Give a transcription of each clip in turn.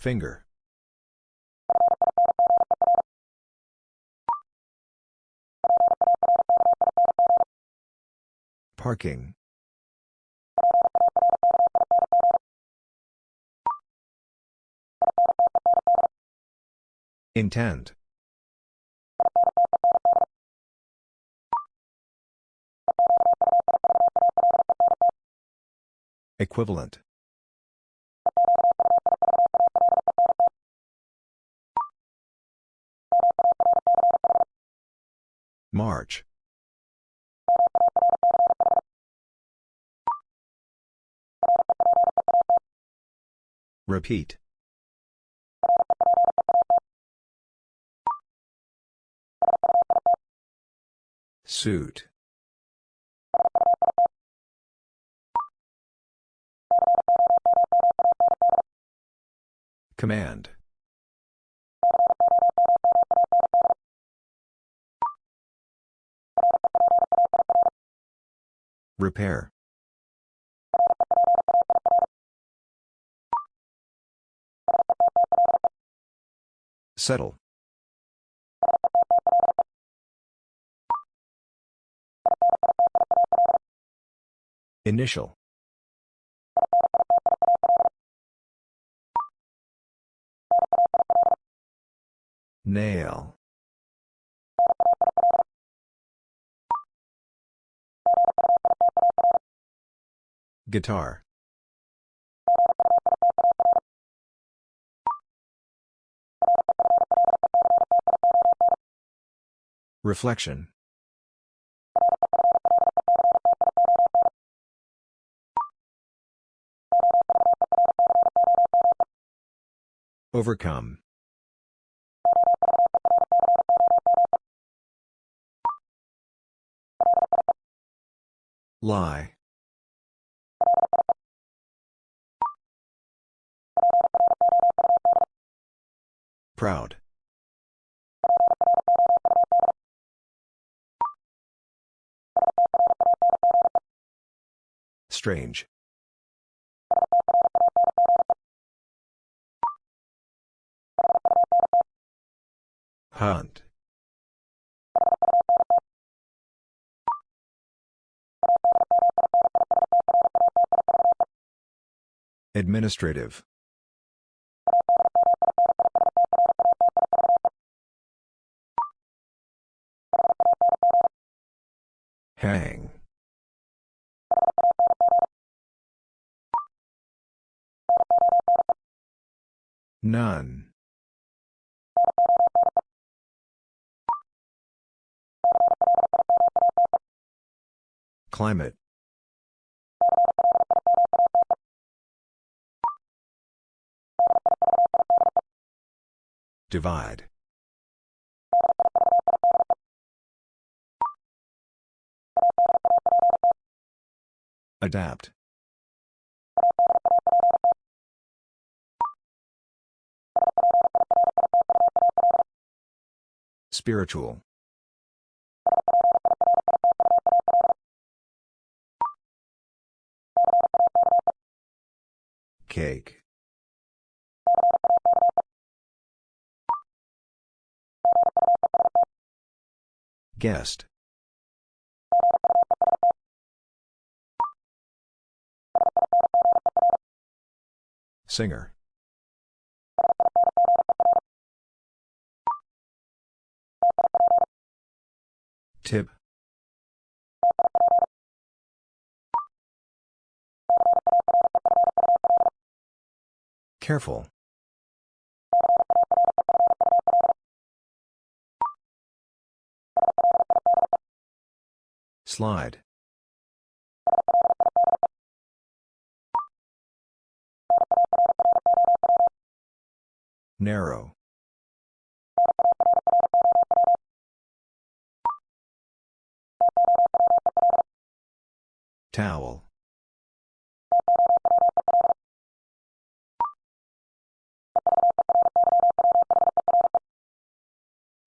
Finger. Parking. Intend. Equivalent. March. Repeat. Suit. Command. Repair. Settle. Initial. Nail. Guitar. Reflection. Overcome. Lie. Proud. Strange. Hunt. Administrative. Hang. None. Climate. Divide. Adapt. Spiritual. Cake. Guest. Singer. Tip. Careful. Slide. Narrow. Towel.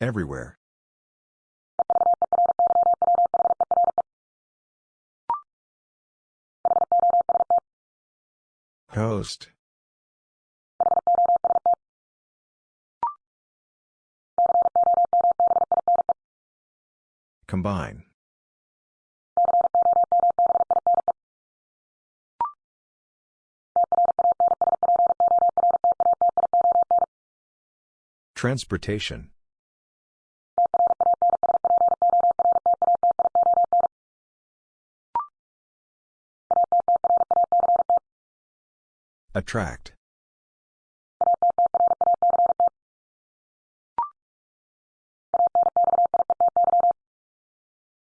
Everywhere. Host. Combine. Transportation Attract.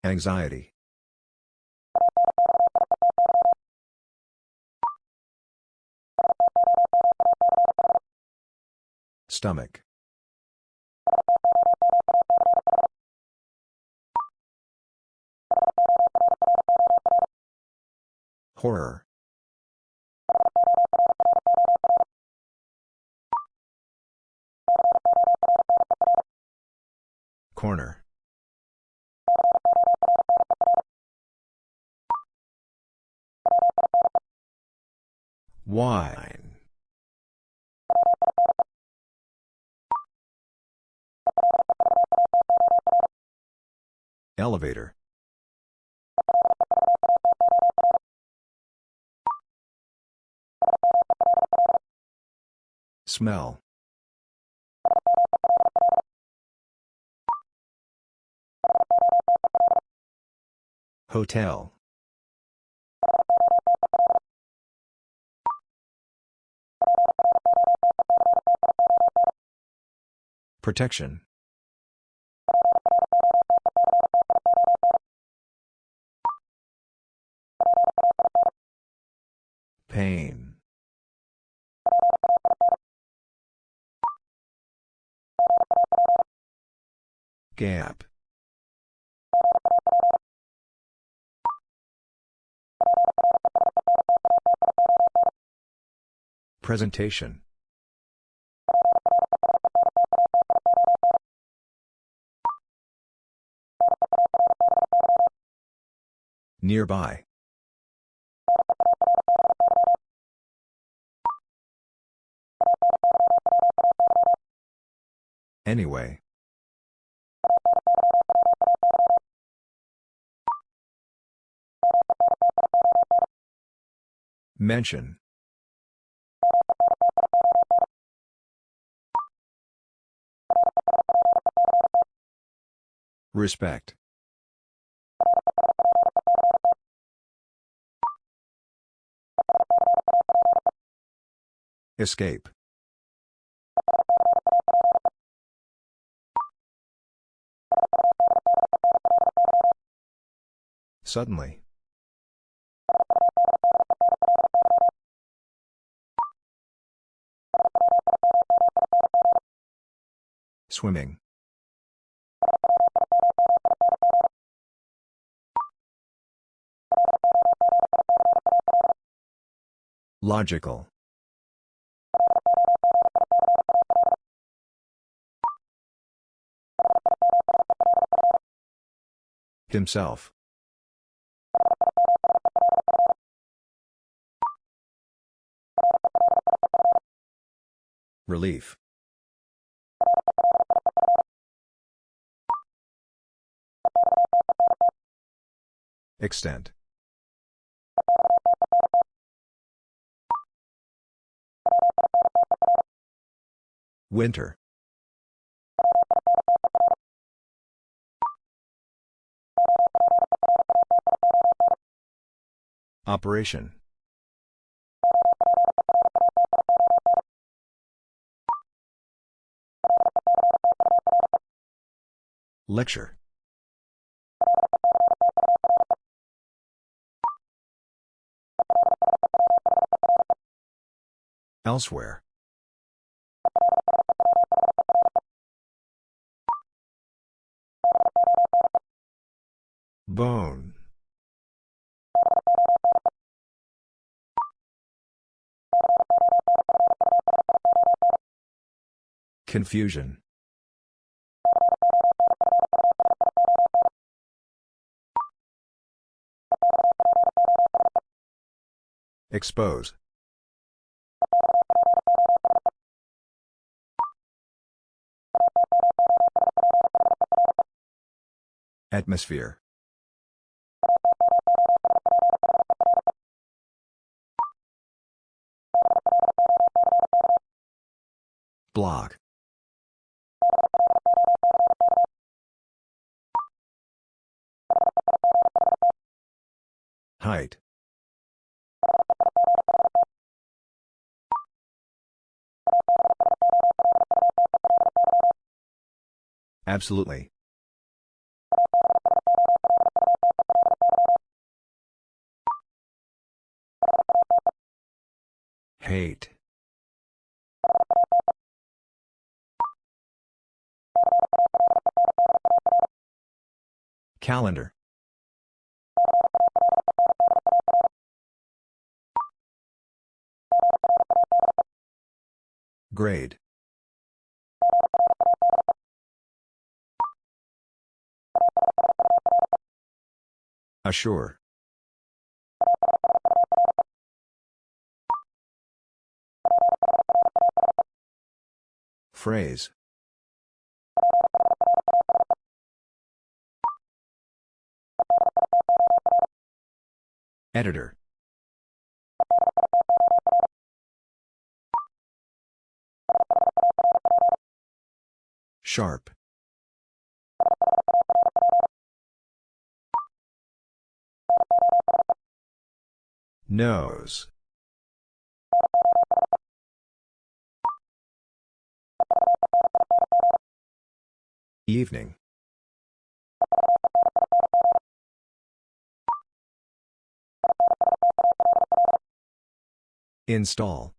Anxiety. Stomach. Horror. Corner. Wine. Elevator. Smell. Hotel. Protection. Pain. Gap. Presentation. Nearby. Anyway. Mention. Respect. Escape. Suddenly. Swimming. Logical. Himself. Relief. Extent. Winter. Operation. Lecture. Elsewhere. Bone. Confusion. Expose. Atmosphere. Block. Height. Absolutely. Hate. Calendar. Grade. Assure. Phrase. Editor. Sharp. Nose. Evening. Install.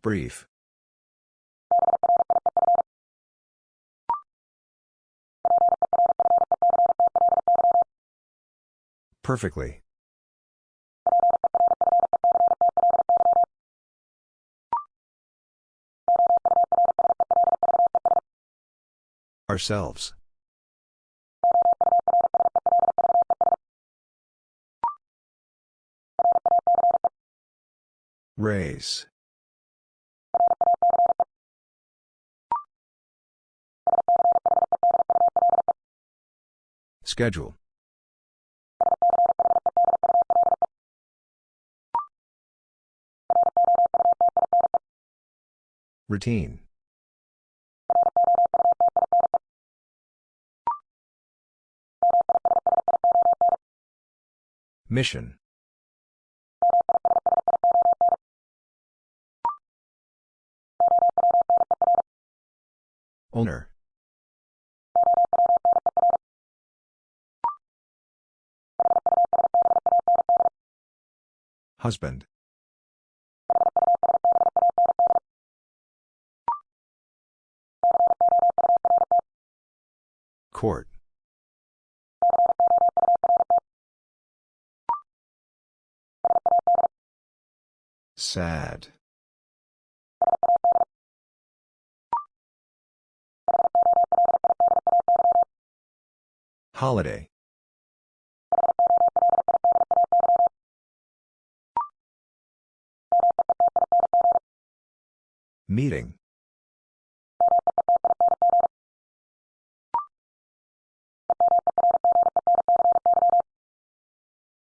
Brief. Perfectly. Ourselves. Race. Schedule. Routine. Mission. Owner. Husband. Court. Sad. Holiday. Meeting.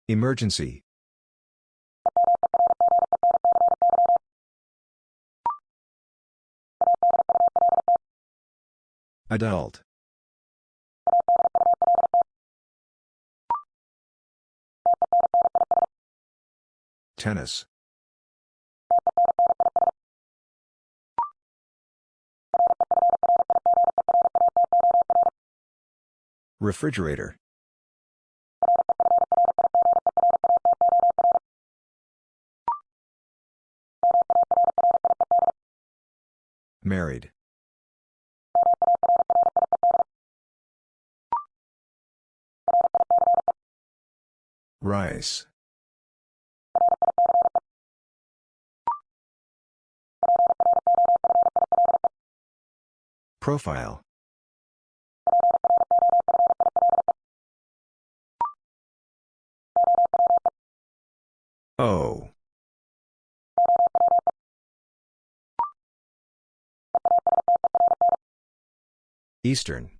Emergency. Adult. Tennis. Refrigerator. Married. Rice. Profile. O. Eastern.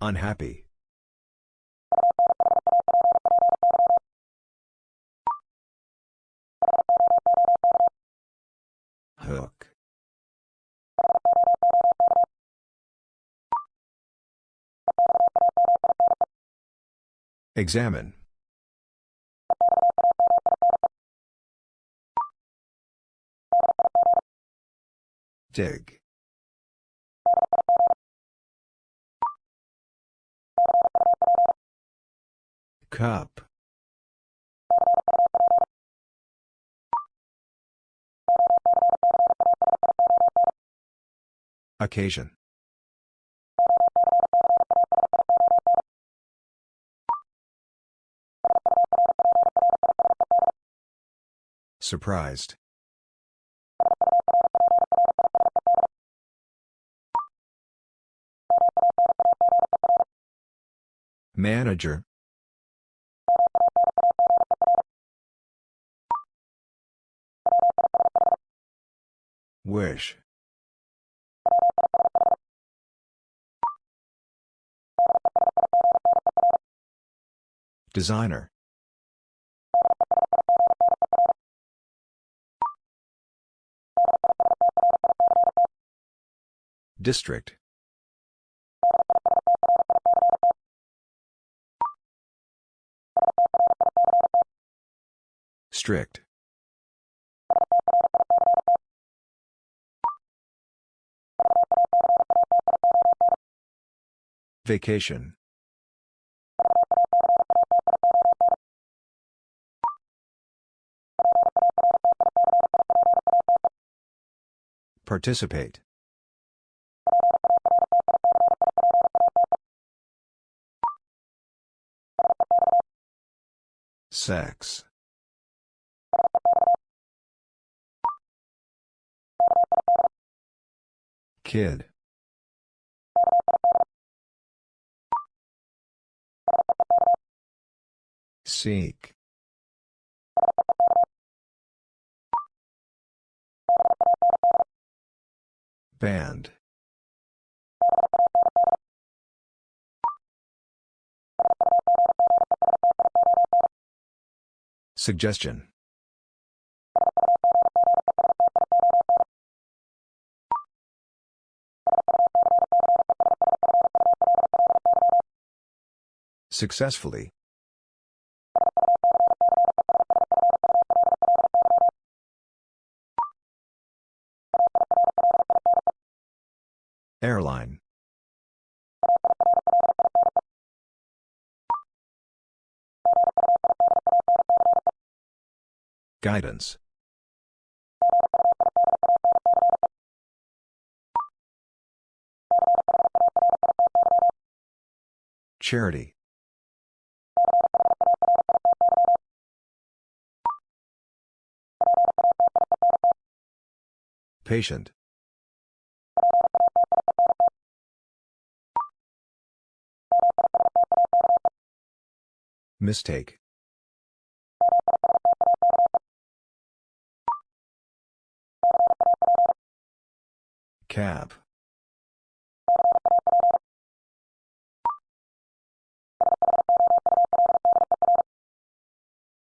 Unhappy. Hook. Examine. Dig. Cup. Occasion. Surprised. Manager. Wish. Designer. District. Strict. Vacation. Participate. Sex. Kid. Seek. Band. Suggestion. Successfully. Airline. Guidance. Charity. Patient. Mistake. Cap.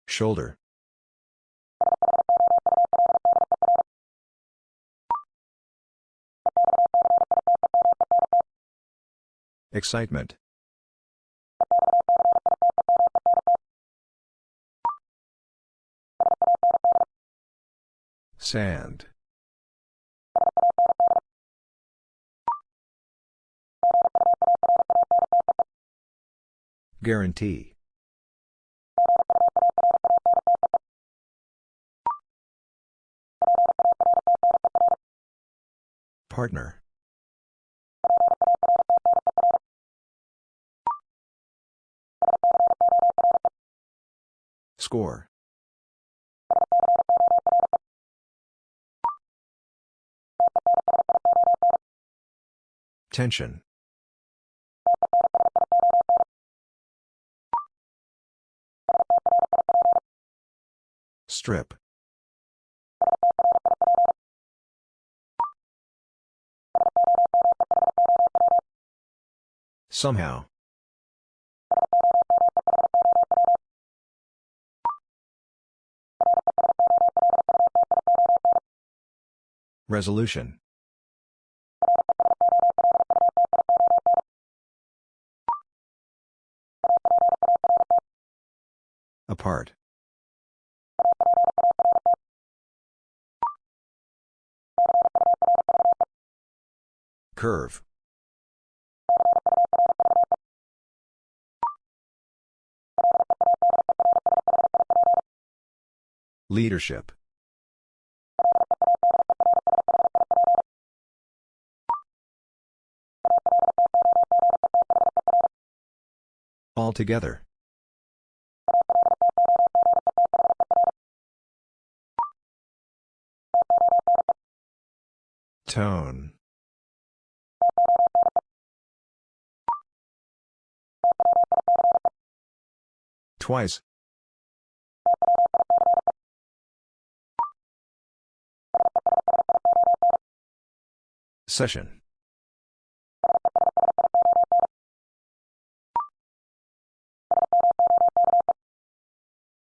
Shoulder. Excitement. Sand. Guarantee. Partner. Score. Tension. Strip. Somehow. Resolution. Apart. Curve. Leadership. Altogether. Tone. Twice. Session.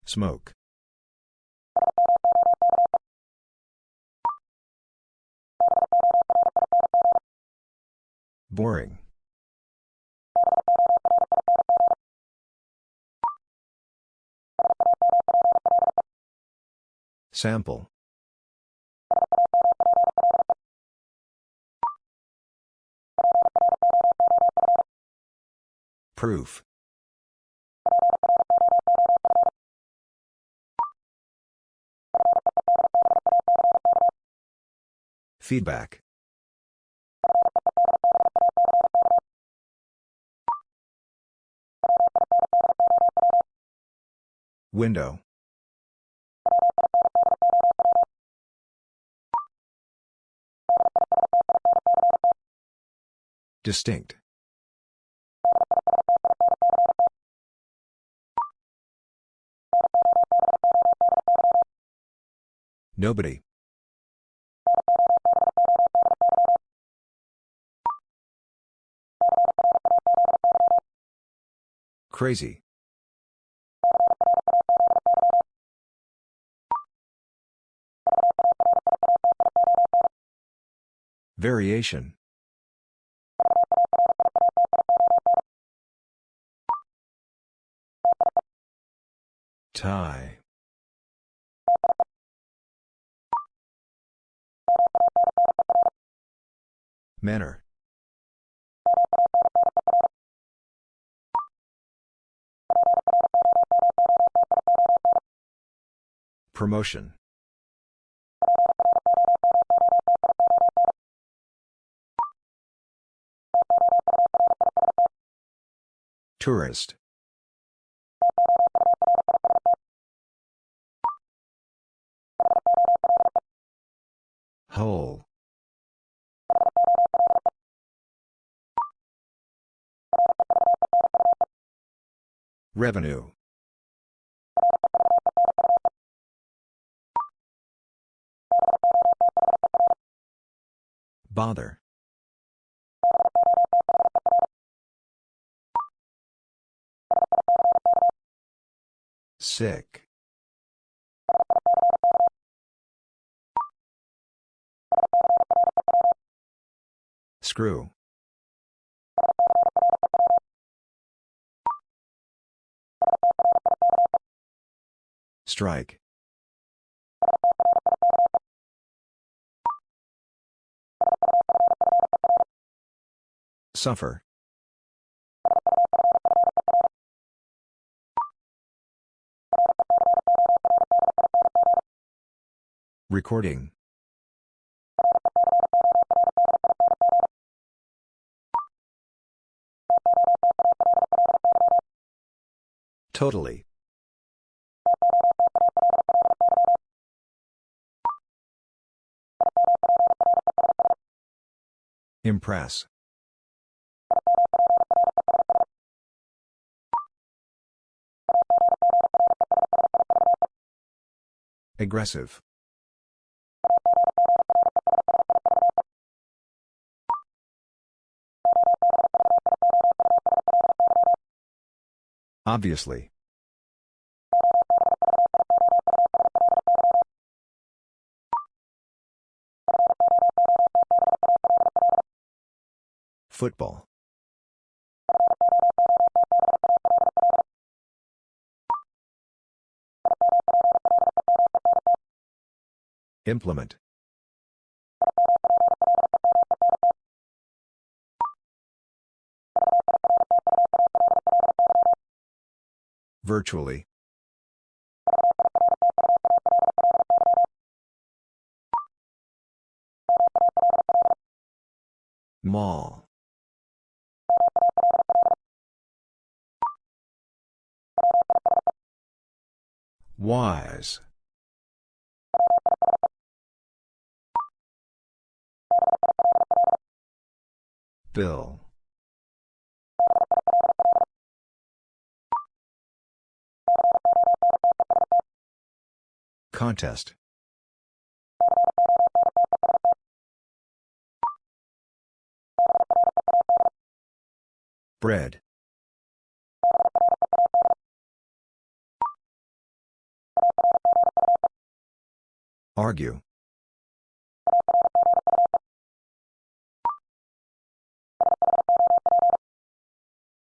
Smoke. Boring. Sample. Proof. Feedback. Window. Distinct. Nobody. Crazy. Variation. Tie. Manner. Promotion. Tourist. Whole. Revenue. Bother. Sick. Screw. Strike. Suffer. Recording. Totally. Impress. Aggressive. Obviously. Football. Implement. Virtually. Mall. Wise. Bill. Contest. Bread. Argue.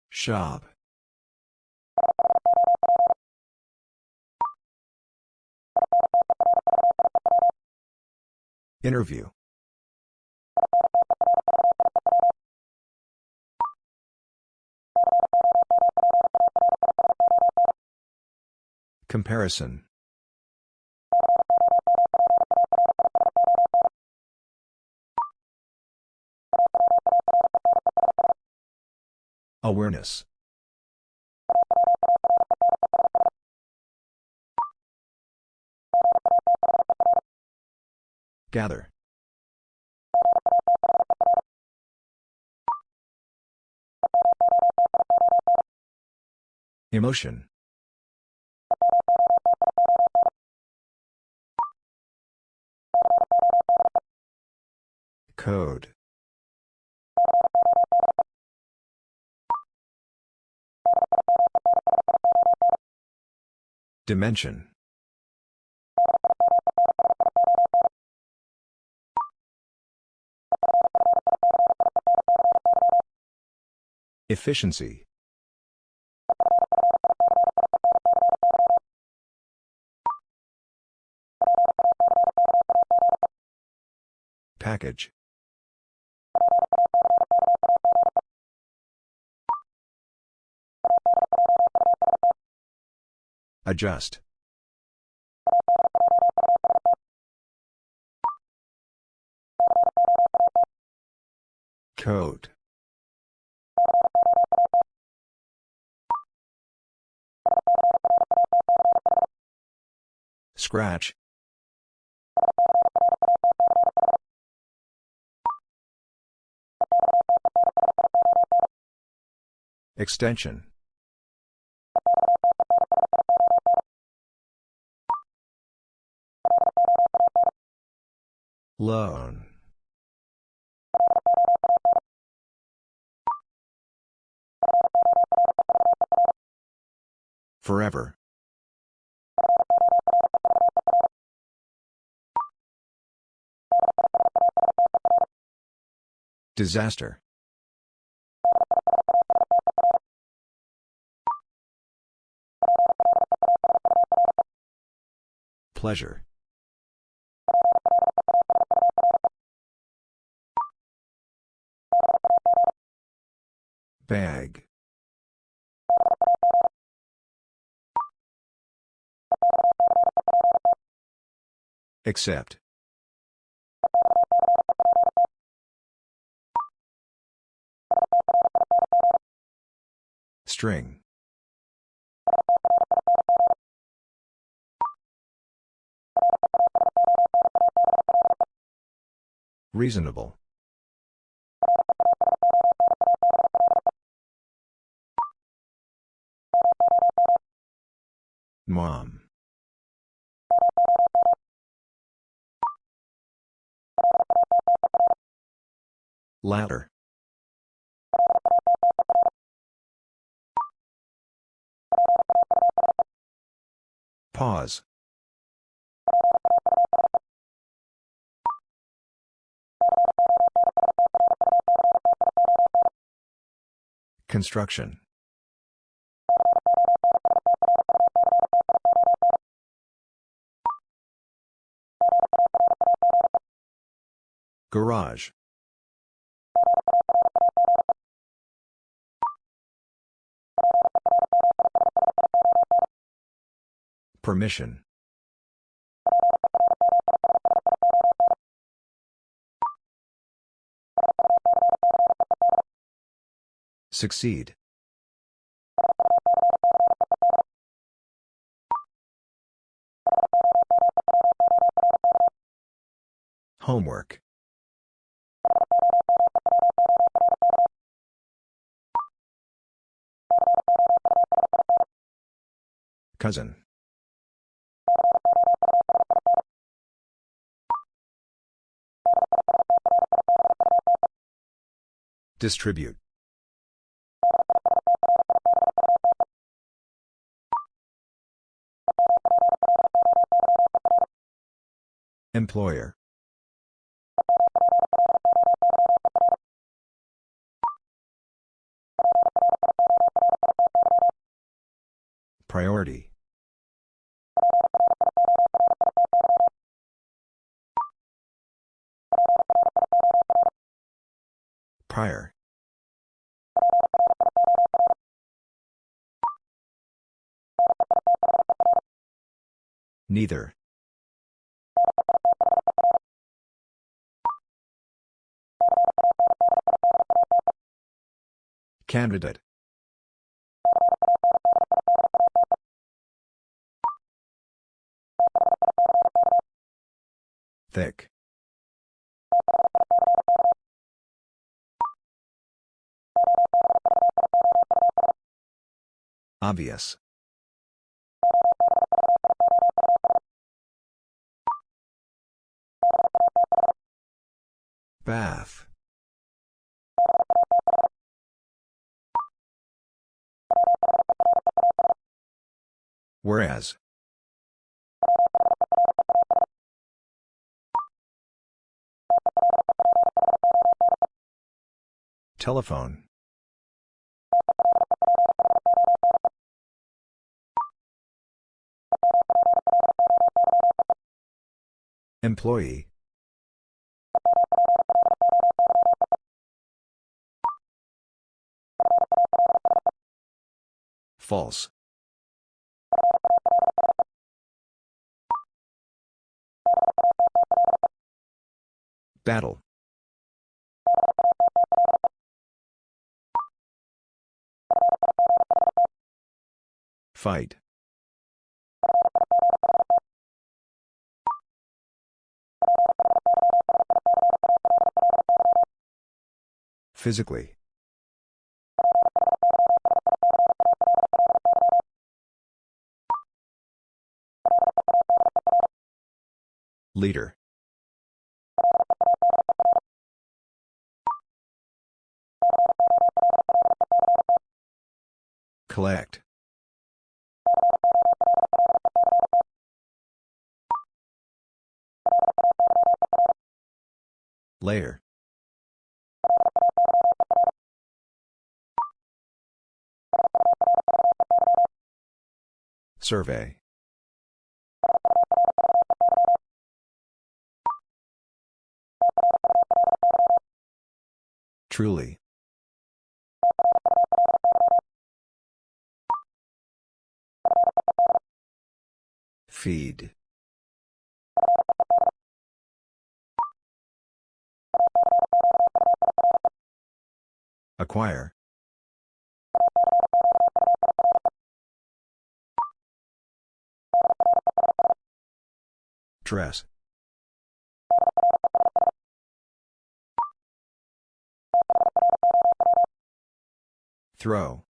Shop. Interview. Comparison. Awareness. Gather. Emotion. Code. Dimension. Efficiency. Package. Adjust. Code. Scratch. Extension. Loan. Forever. Disaster. Pleasure. Bag. Accept. String. Reasonable. Mom. Ladder. Pause. Construction. Garage. Permission. Succeed. Homework. Cousin. Distribute. Employer. Priority. Prior. Neither. Candidate. Thick. Obvious. Bath. Whereas. Telephone. Employee. False. Battle. Fight. Physically. Leader. Collect. Layer. Survey. Truly. Feed. Acquire. Dress. Throw.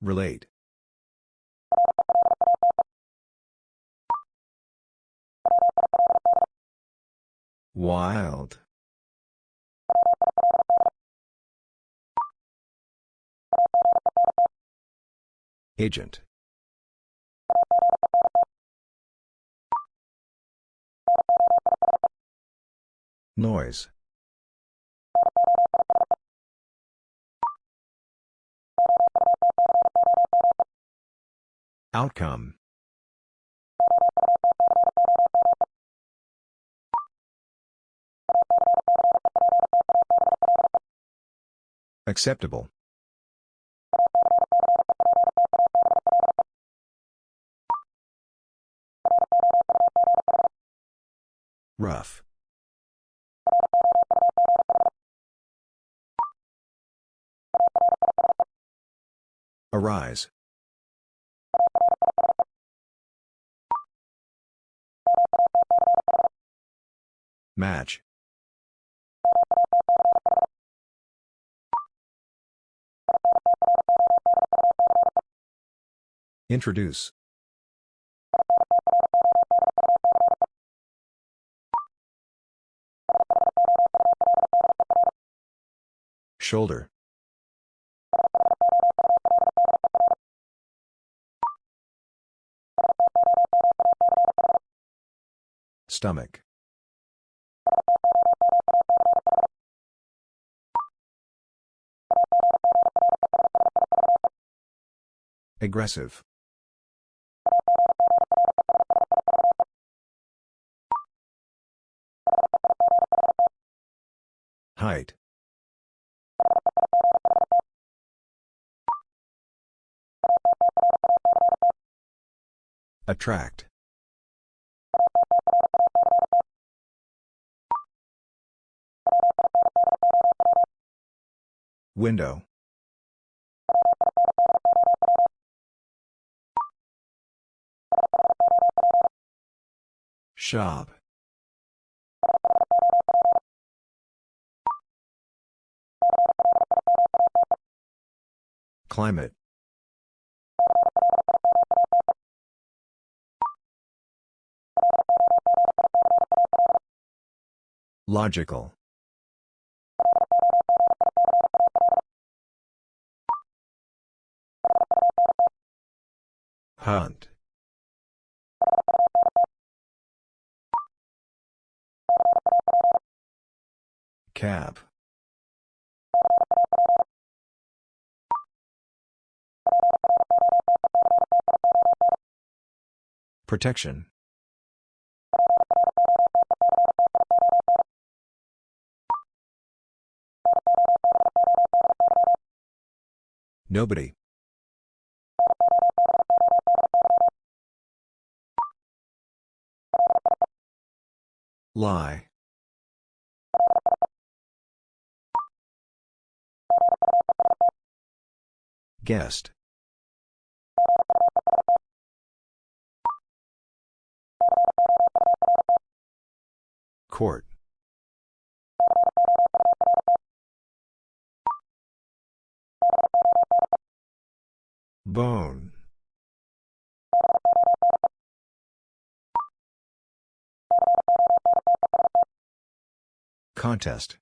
Relate. Wild. Agent. Noise. Outcome. Acceptable. Rough. Arise. Match. Introduce. Shoulder. Stomach. Aggressive. Height. Attract. Window. Shop. Climate. Logical. Hunt. Cap. Protection. Nobody. Lie. Guest. Court. Bone. Contest.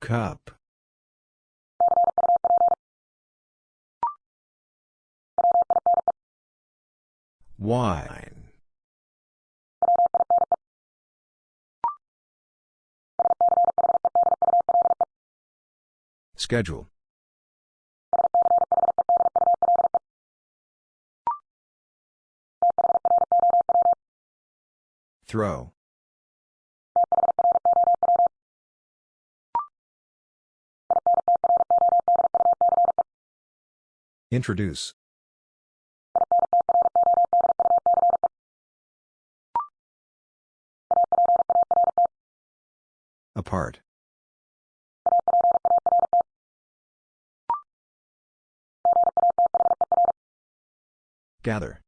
Cup. Wine. Schedule. Throw. Introduce. Apart. Gather.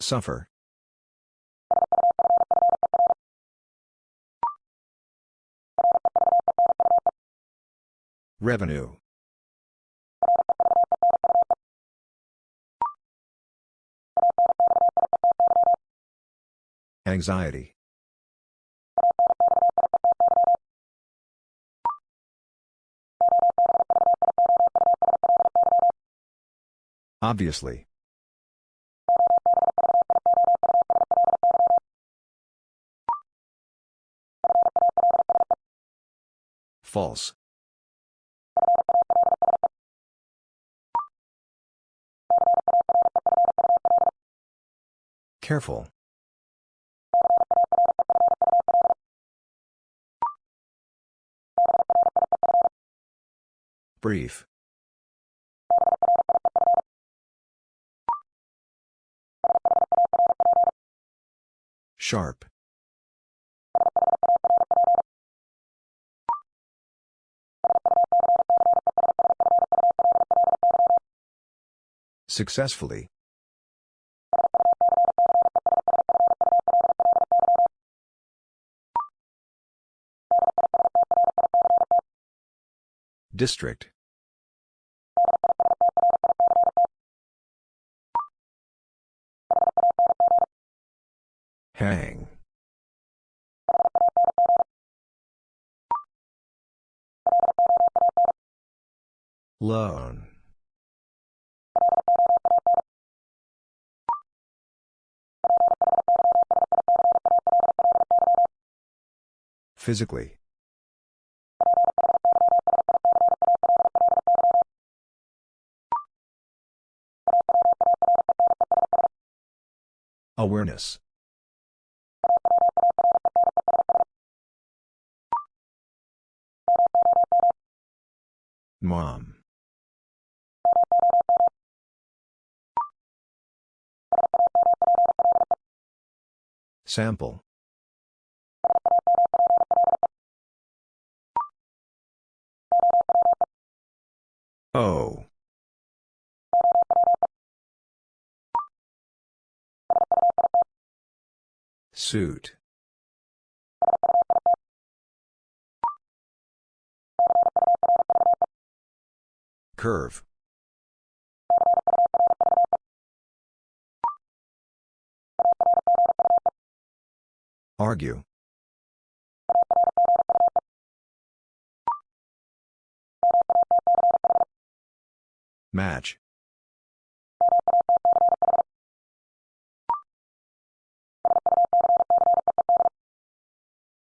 Suffer. Revenue. Anxiety. Obviously. False. Careful. Brief. Sharp. Successfully. District. Hang. Loan. Physically. Awareness. Mom. Sample. Oh. Suit. Curve. Argue. Match.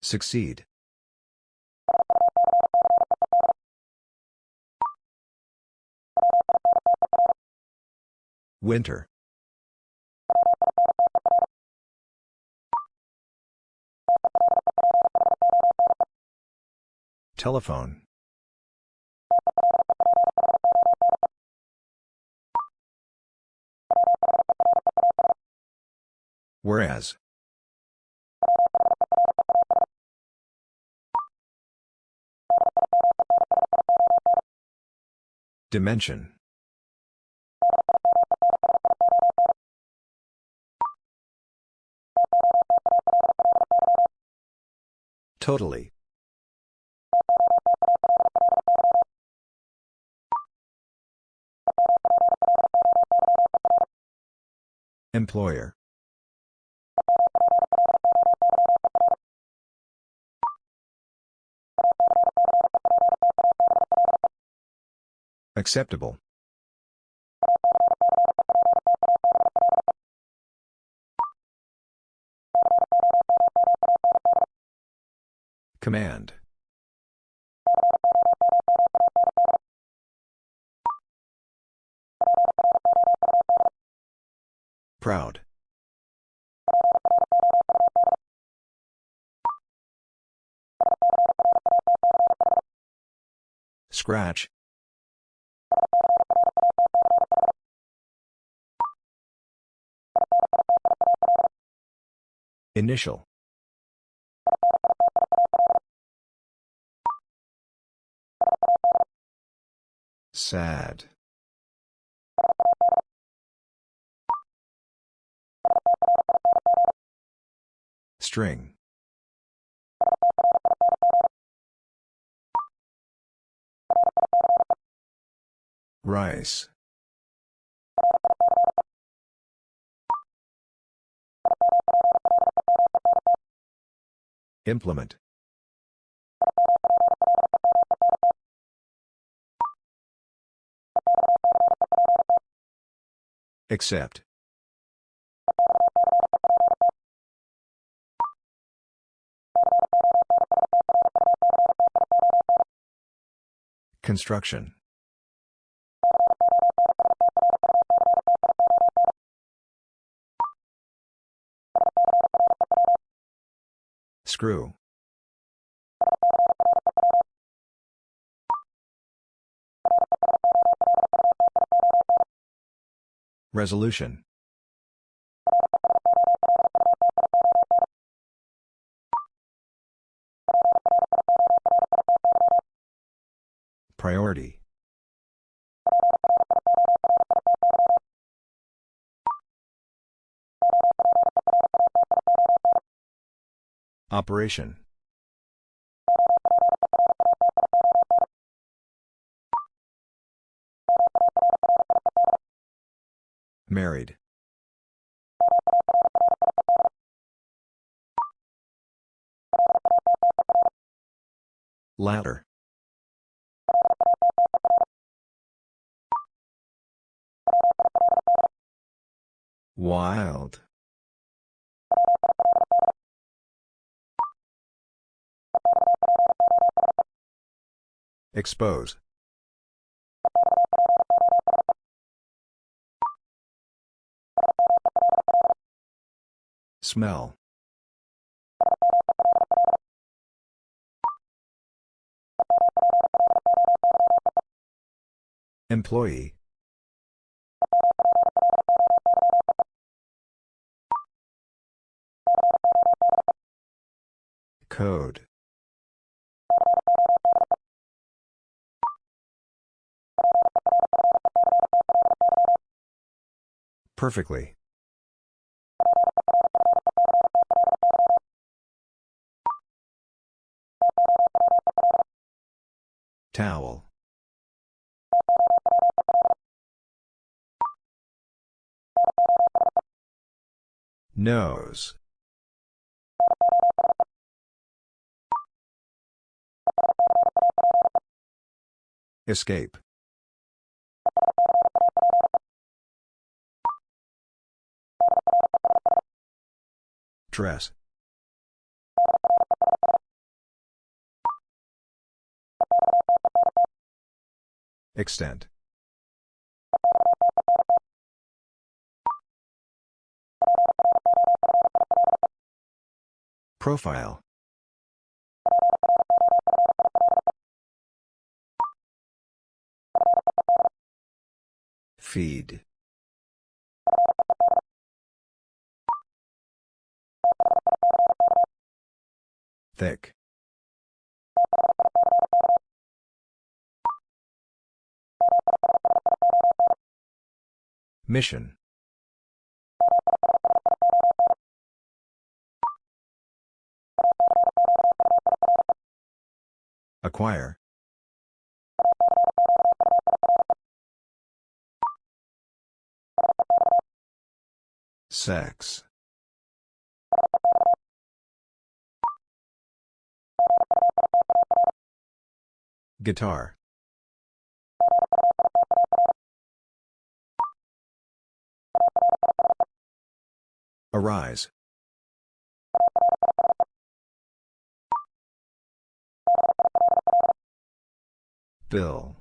Succeed. Winter. Telephone. Whereas. Dimension. Totally. Employer. Acceptable. Command. Proud. Scratch. Initial. Sad. String. Rice. Implement. Accept. Construction. Screw. Resolution. Priority. Operation. Married. Ladder. Wild. Expose. Smell. Employee. Code. Perfectly. Towel. Nose. Escape. Dress. Extent. Profile. Feed. Thick. Mission. Acquire. Sex. Guitar. Arise. Bill.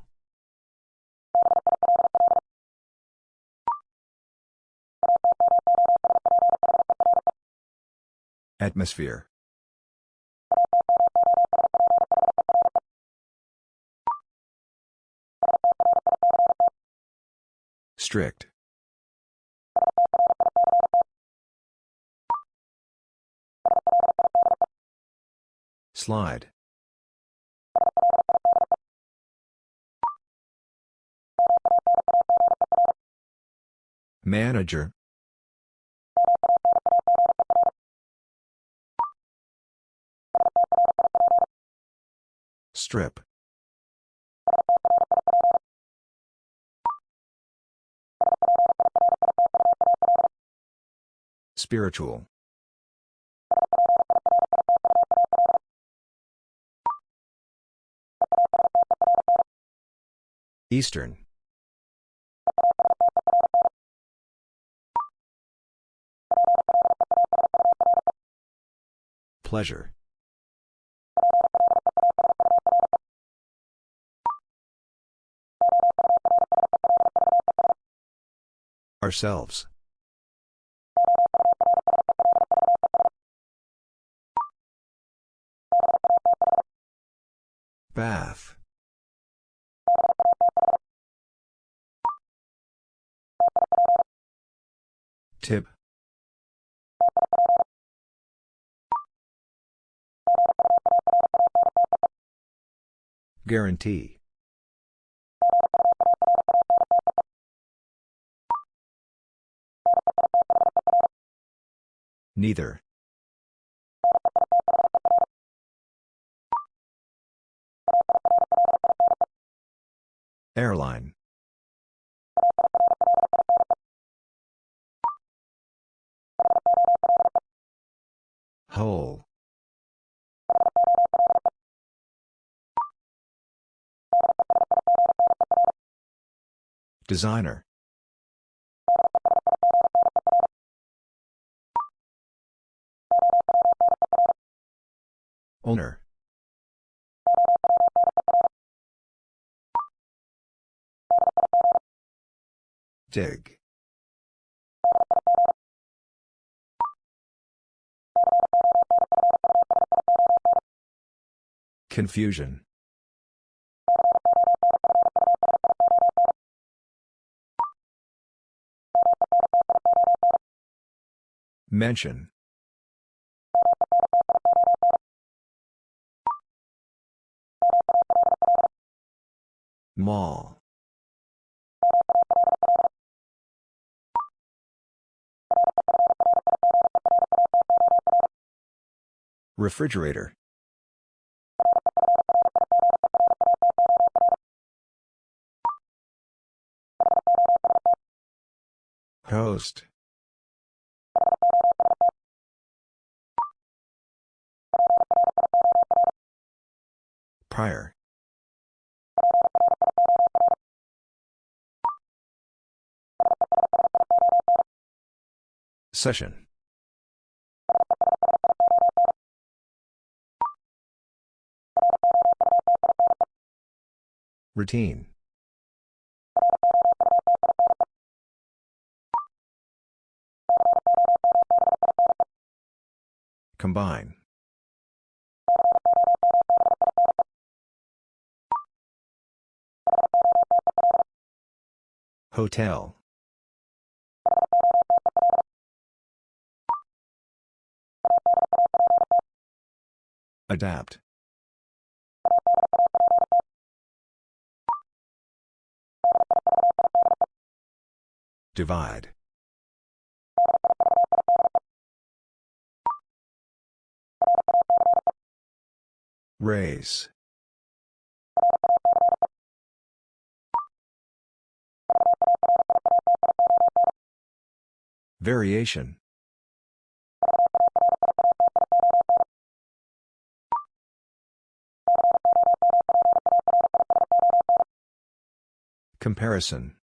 Atmosphere. Strict. Slide. Manager. Strip. Spiritual. Eastern. Pleasure. Ourselves. Bath. Tip. Guarantee. Neither. Airline. Whole. Designer. Owner. Dig. Confusion. Mention. Mall. Refrigerator. Host. Prior. Session. Routine. Combine. Hotel. Adapt. Divide. Race. Variation. Comparison.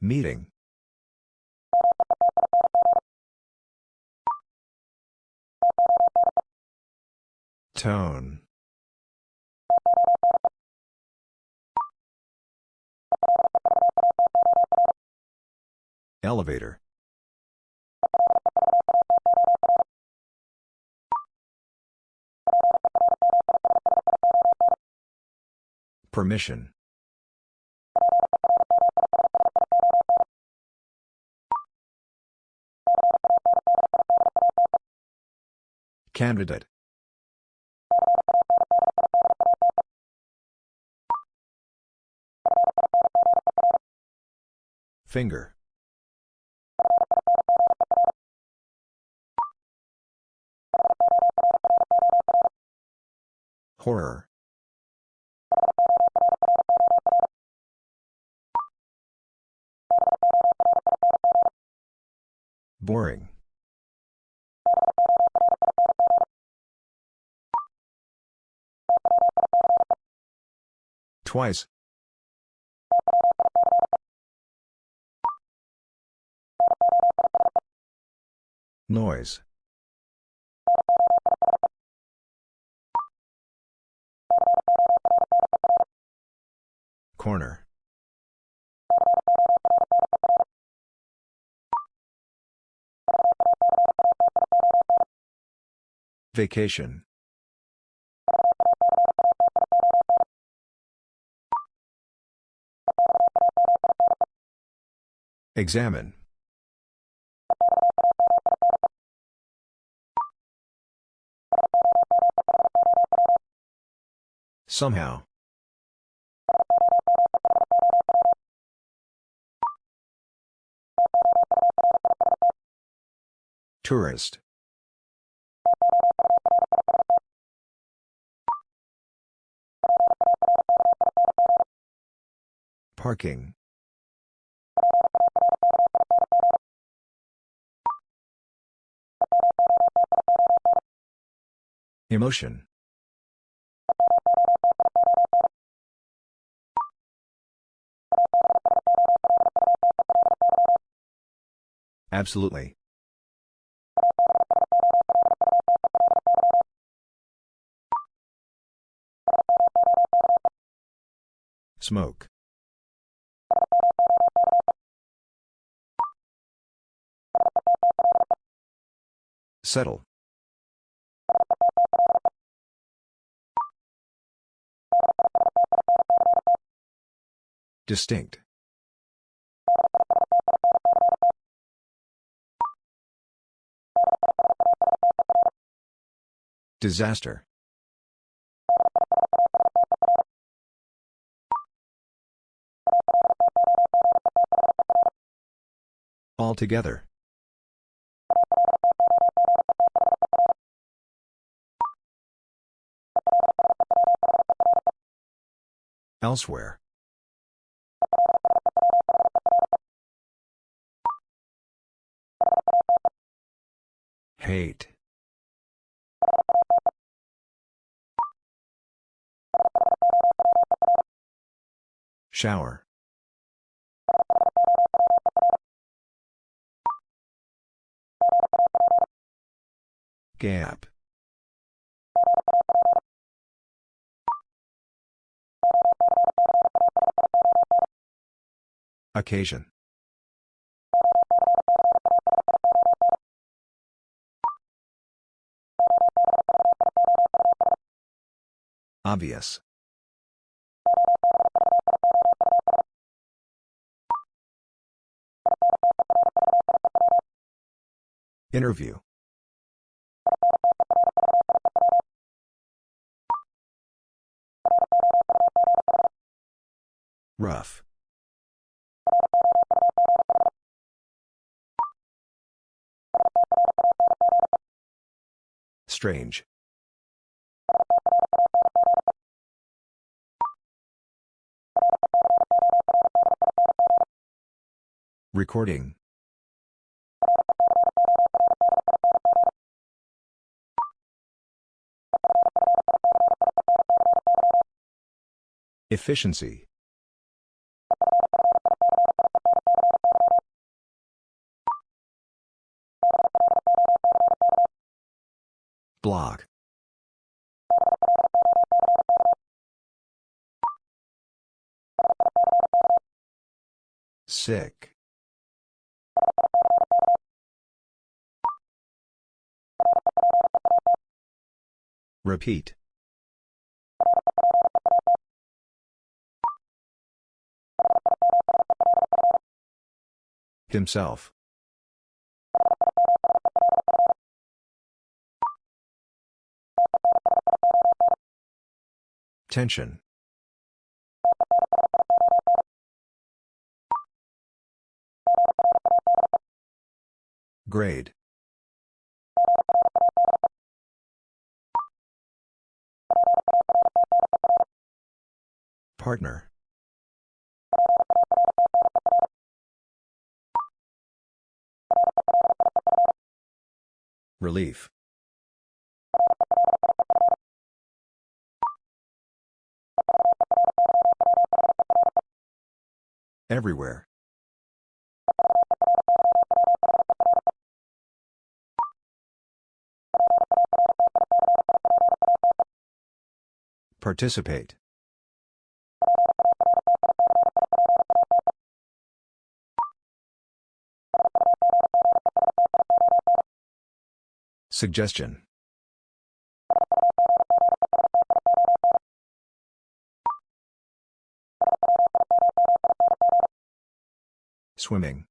Meeting. Tone. Elevator. Permission. Candidate. Finger. Horror. Boring. Twice. Noise. Corner. Vacation. Examine. Somehow. Tourist. Parking. Emotion. Absolutely. Smoke. Settle. Distinct. Disaster. Altogether. Elsewhere. Hate. Shower. Gap. Occasion. Obvious. Interview. Rough. Strange. Recording. Efficiency. Block. Sick. Repeat. Himself. Tension. Grade. Partner. Relief. Everywhere. Participate. Suggestion. Swimming.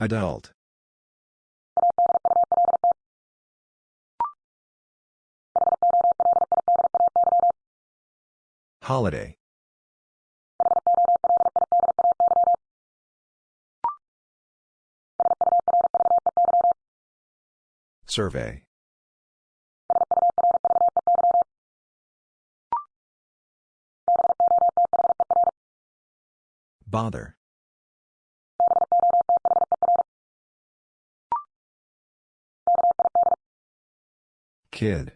Adult. Holiday. Survey. Bother. Kid.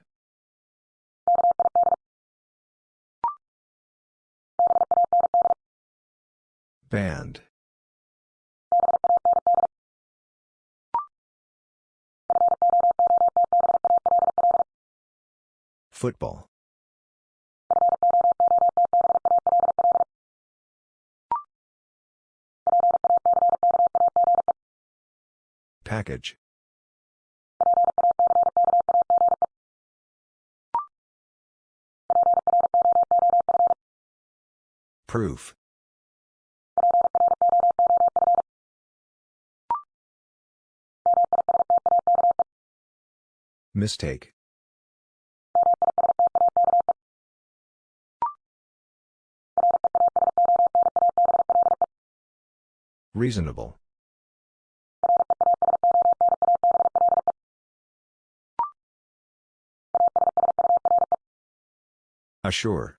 Band. Football. Package. Proof. Mistake. Reasonable. Assure.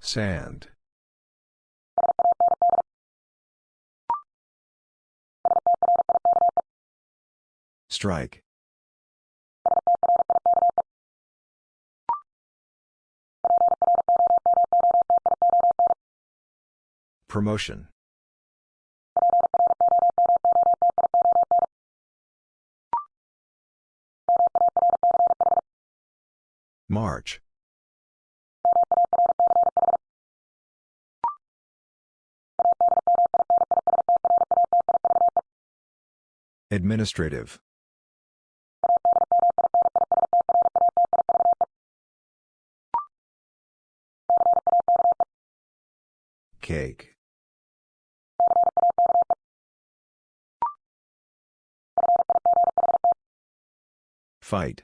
Sand. Strike. Promotion. March. Administrative. Cake. Fight.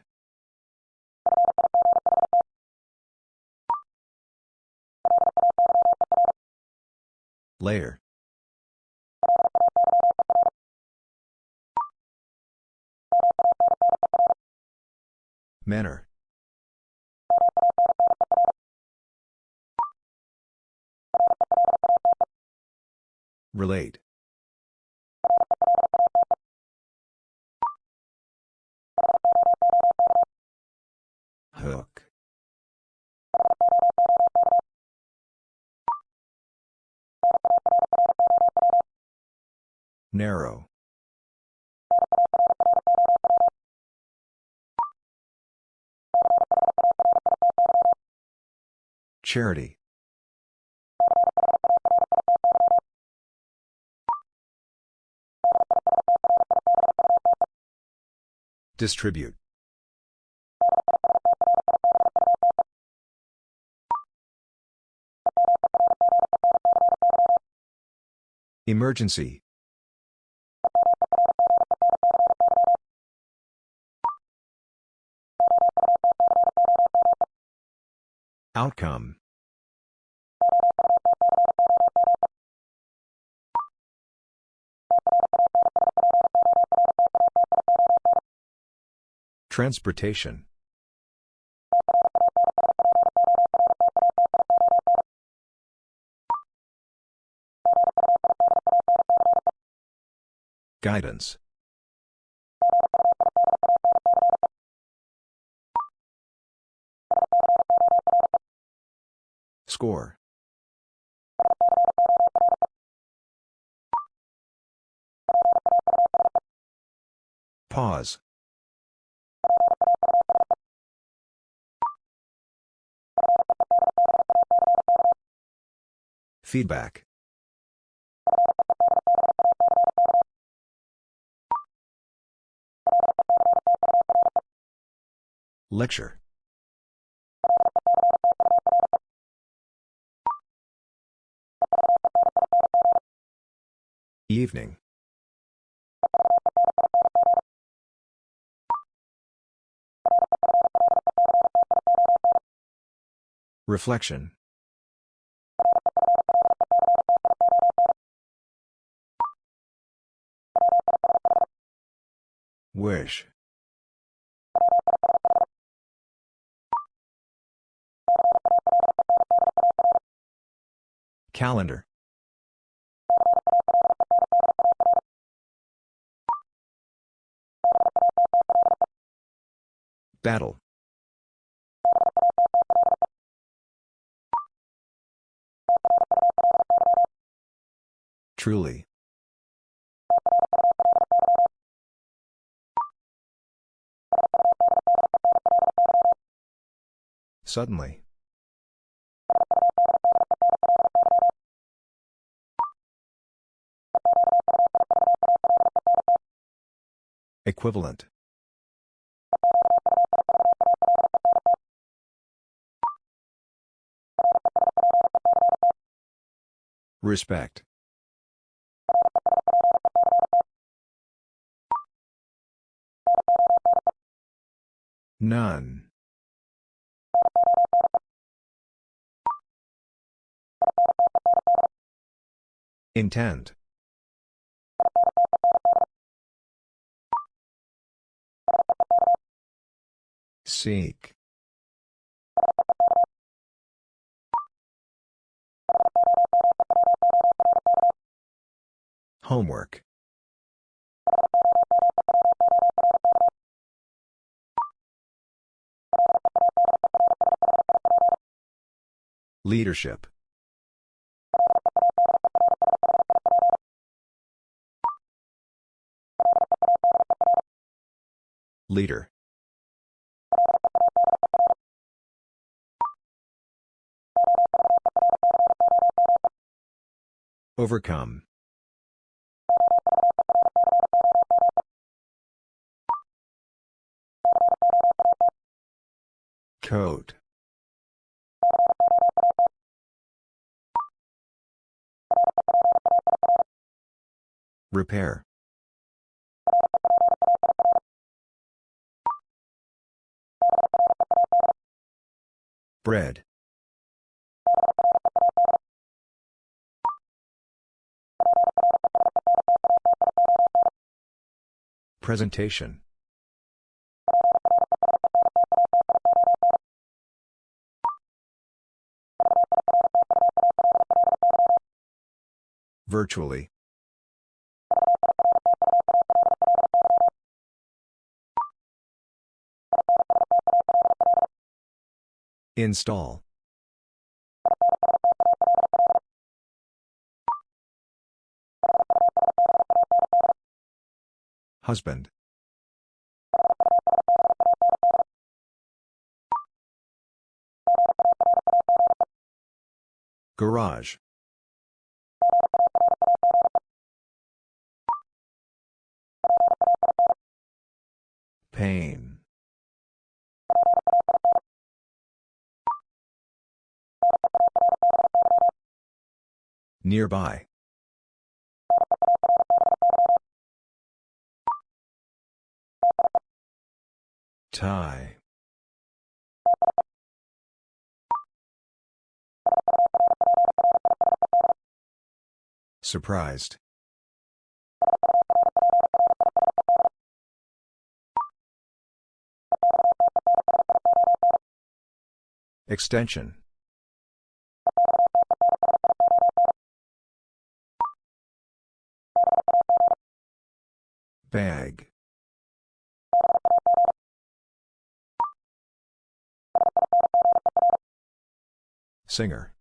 Layer. Manner. Relate. Hook. Narrow. Charity. Distribute. Emergency. Outcome. Transportation. Guidance. Score. Pause. Feedback. Lecture. Evening. Reflection. Wish. Calendar. Battle. Truly. Suddenly. Equivalent. Respect. None. Intend. Seek. Homework. Leadership. Leader. Overcome. Coat. Repair. Bread. Presentation. Virtually. Install. Husband. Garage. Pain. Nearby. Tie. Surprised. Extension. Bag. Singer.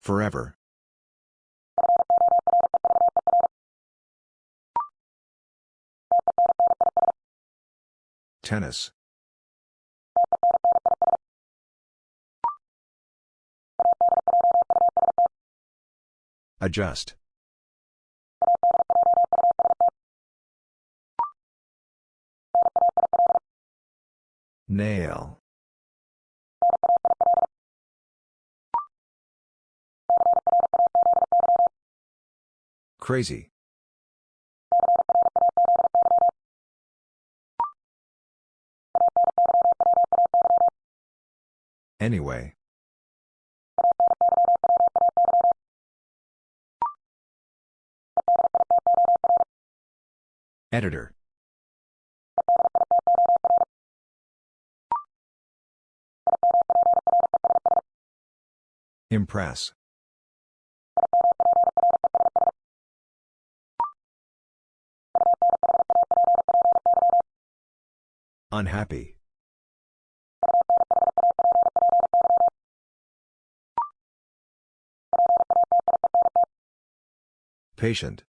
Forever. Tennis. Adjust. Nail. Crazy. Anyway. Editor. Impress. Unhappy. Patient.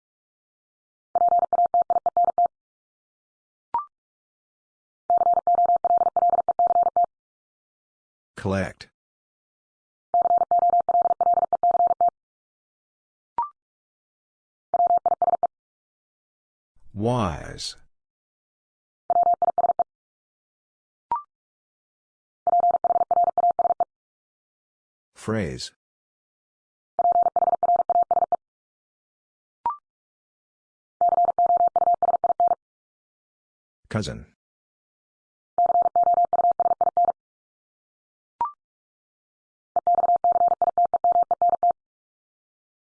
Collect. Wise. Phrase. Cousin.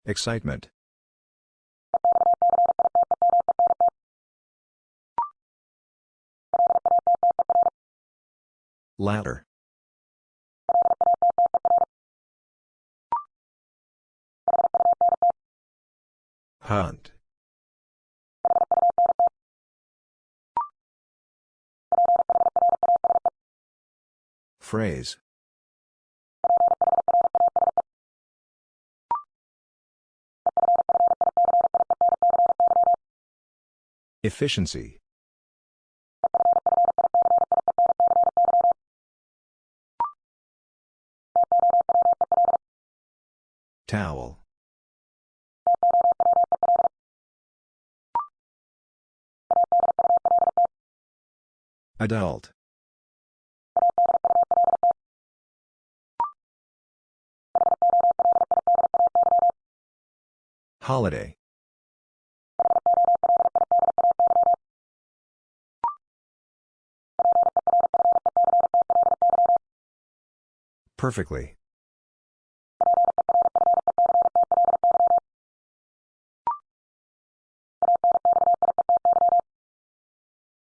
Excitement. Ladder. Hunt. Phrase. Efficiency. Towel. Adult. Holiday. Perfectly.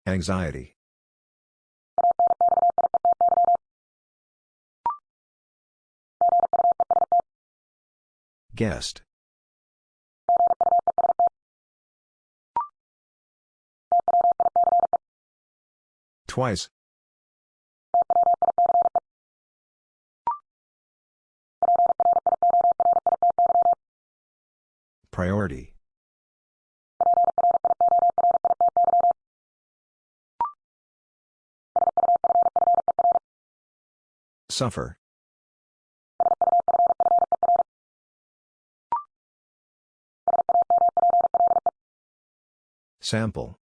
Anxiety. Guest. Twice. Priority. Suffer. Sample.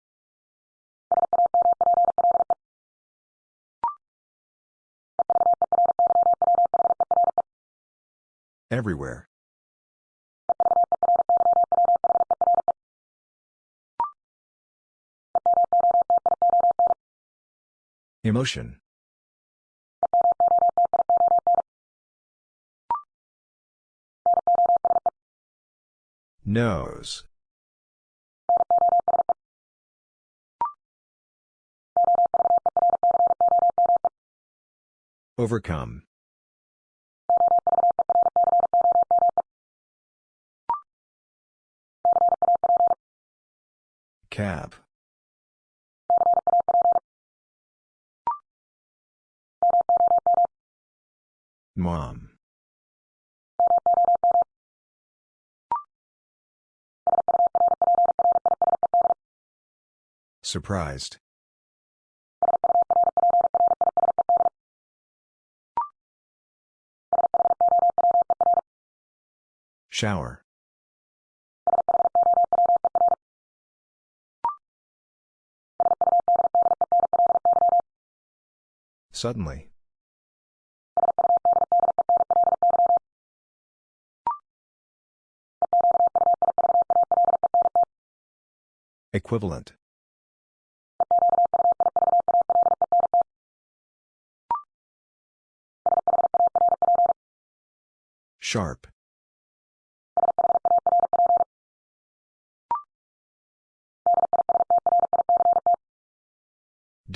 Everywhere. Emotion. Nose. Overcome. Cab. Mom. Surprised. Shower. Suddenly. Equivalent. Sharp.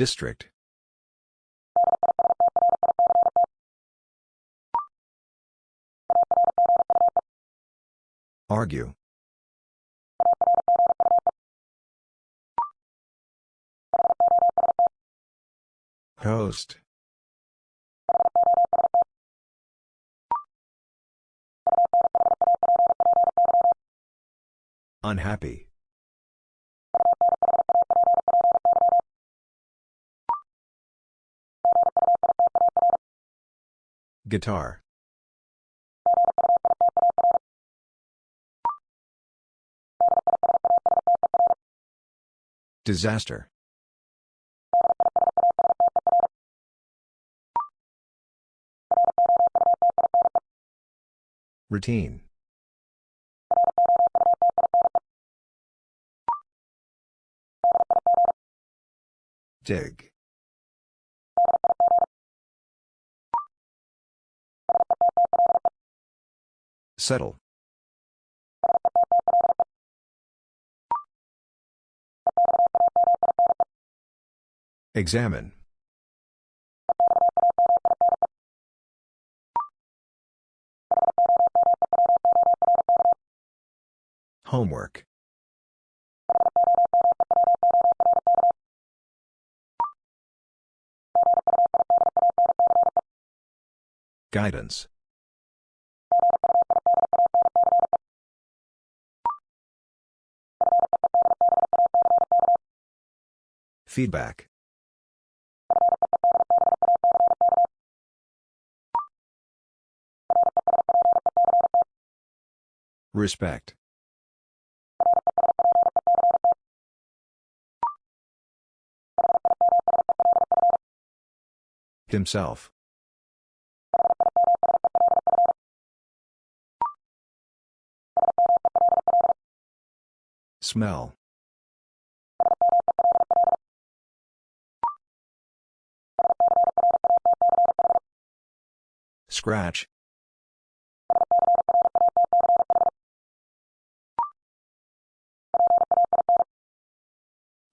District. Argue. Host. Unhappy. Guitar. Disaster. Routine. Dig. Settle. Examine. Homework. Guidance. Feedback. Respect. Himself. Smell. Scratch.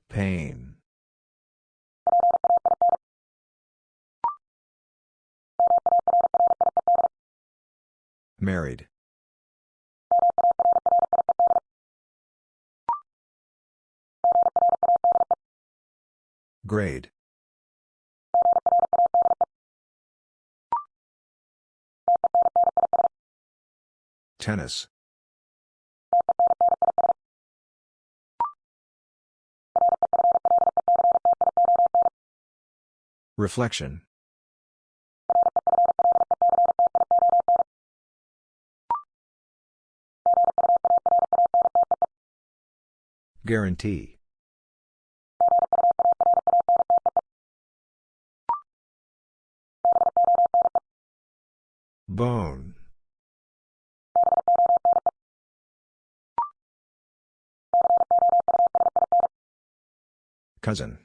Pain. Married. Grade. Tennis. Reflection. Guarantee. Bone. Cousin.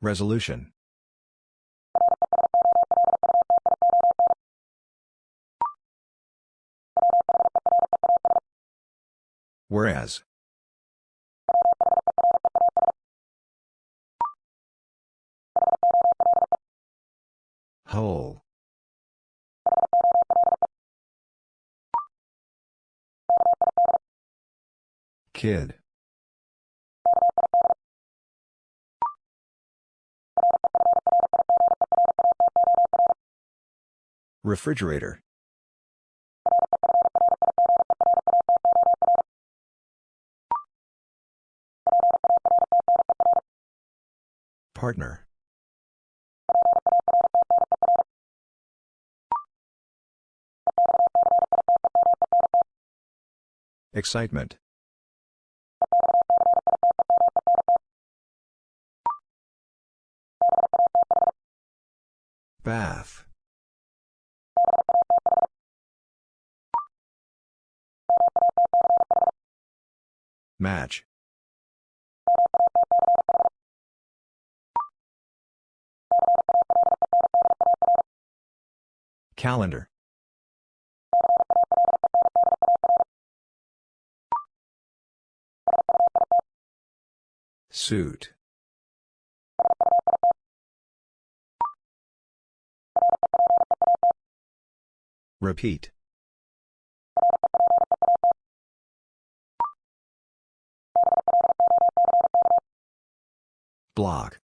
Resolution. Whereas. Hole. Kid. Refrigerator. Partner. Excitement. Bath. Match. Calendar. Suit. Repeat. Block.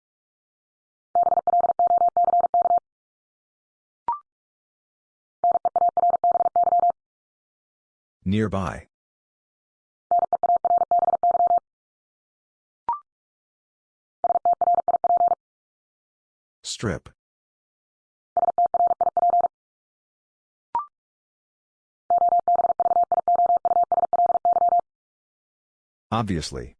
Nearby. Strip. Obviously.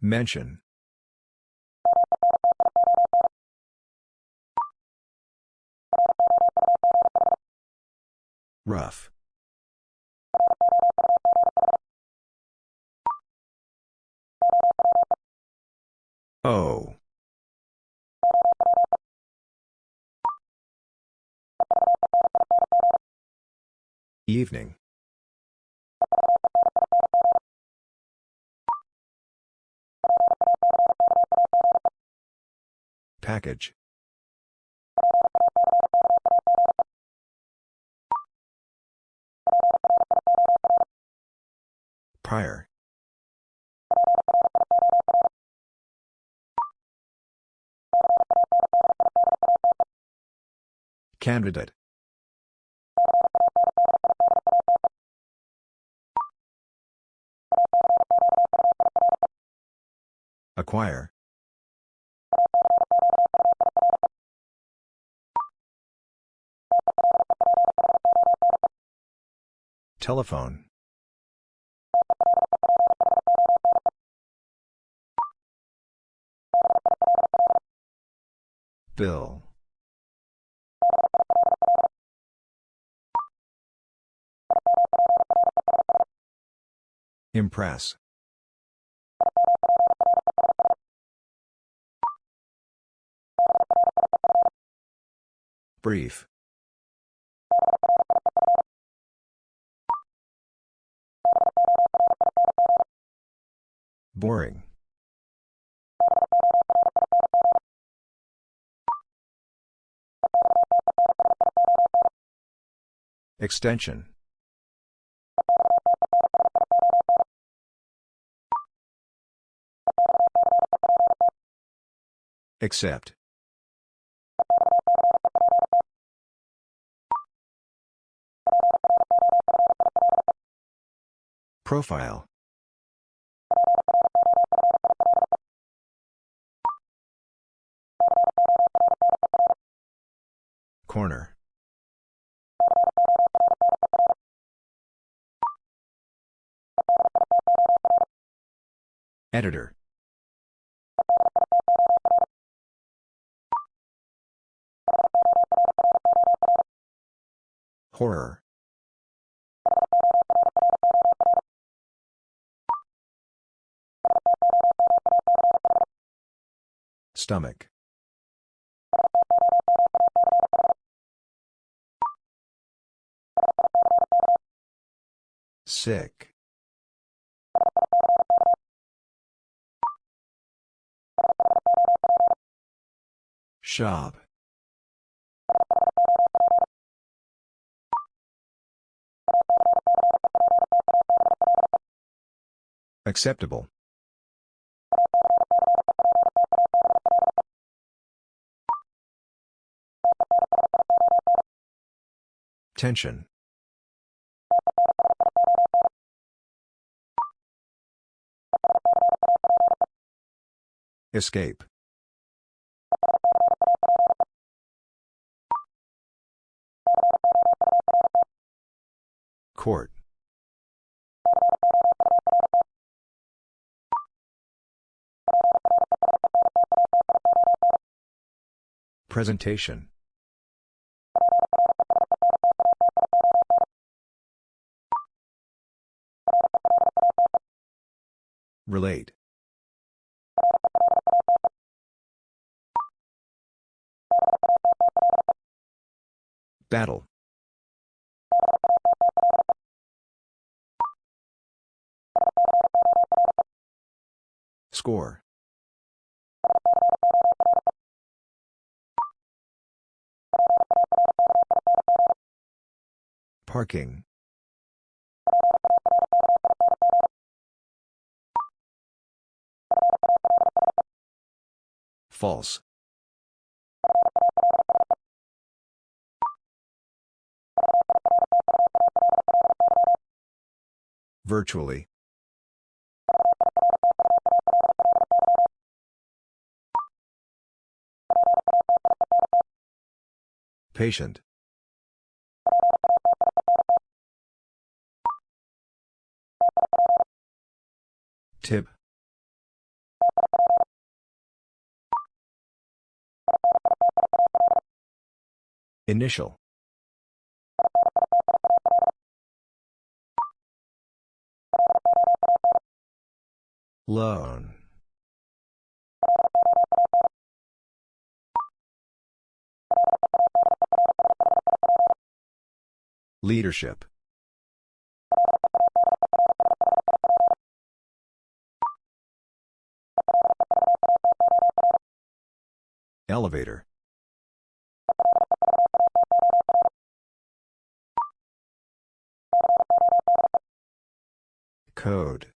Mention. Rough. Evening. Package. Prior. Candidate. Acquire. Telephone. Bill. Impress. Brief. Boring. Extension. Accept. Profile. Corner. Editor. Horror. Stomach. Sick. Shop. Acceptable. Tension. Escape. Court. Presentation. Relate. Battle. Score. Parking. False. Virtually. Patient. Tip. Initial. Loan. Leadership. Elevator. Code.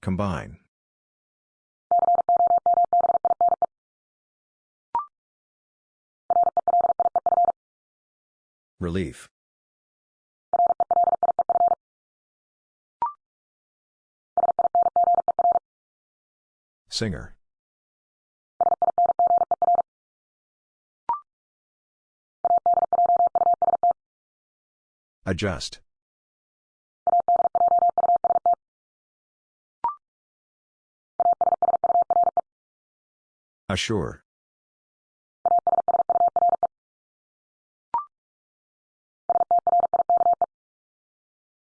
Combine. Relief. Singer. Adjust. Assure.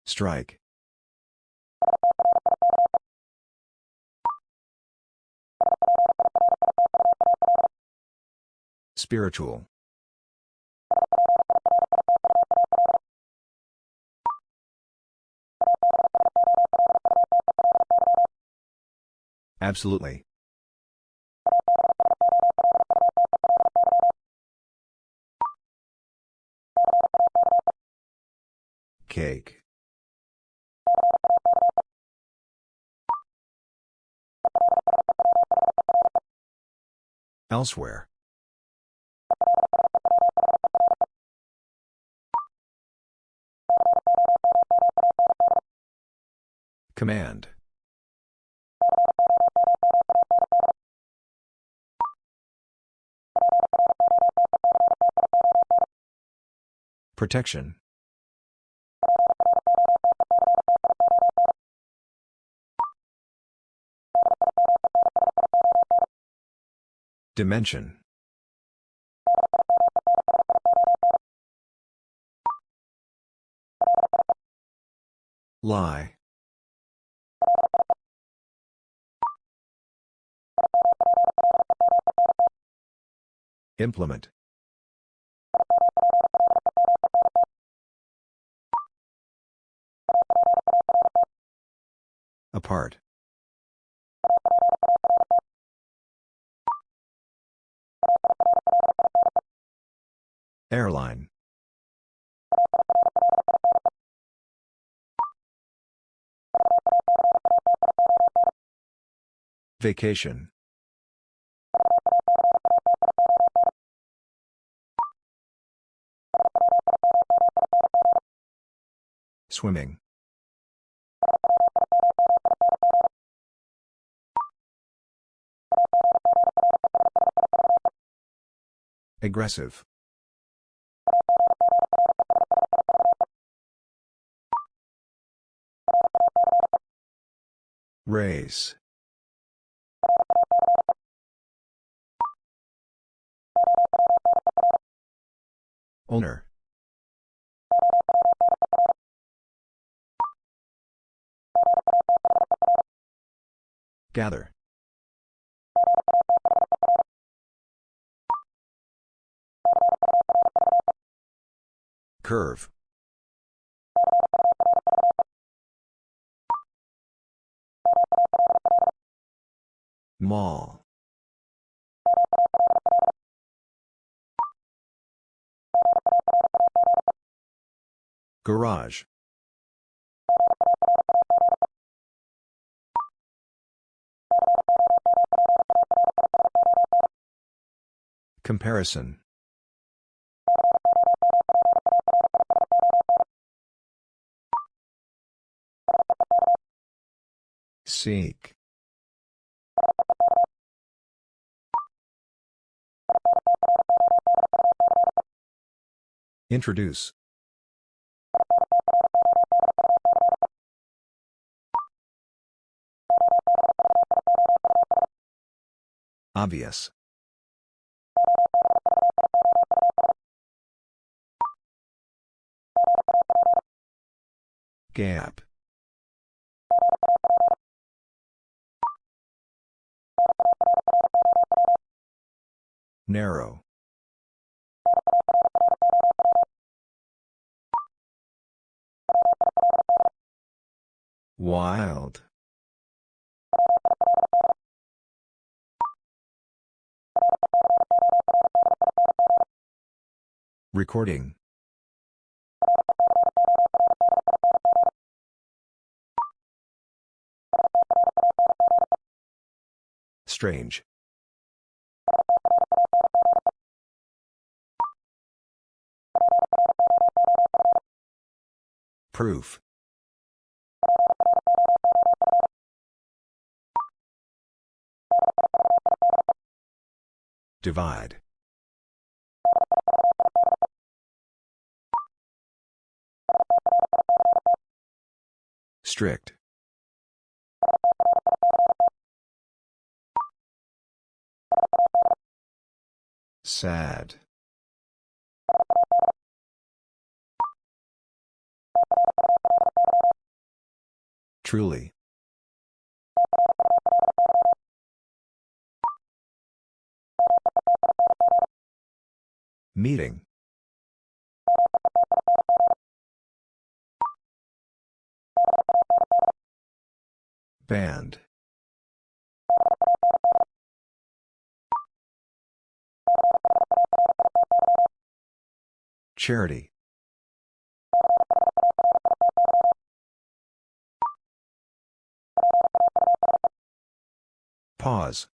Strike. Spiritual. Absolutely. Cake. Elsewhere. Command. Protection. Dimension. Lie. Implement. Apart. Airline. Vacation. Swimming. Aggressive. Race. Owner. Gather. Curve. Mall. Garage. Comparison. Seek. Introduce. Obvious. Gap. Narrow. Wild. Recording. Strange. Proof. Divide. Strict. Sad. Truly. Meeting. Band. Charity. Pause.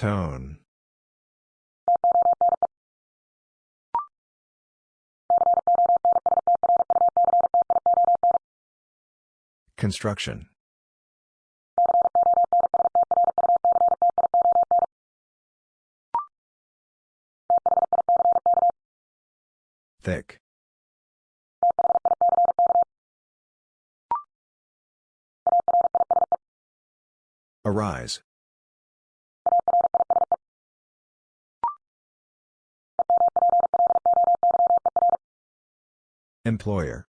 Tone. Construction. Thick. Arise. Employer.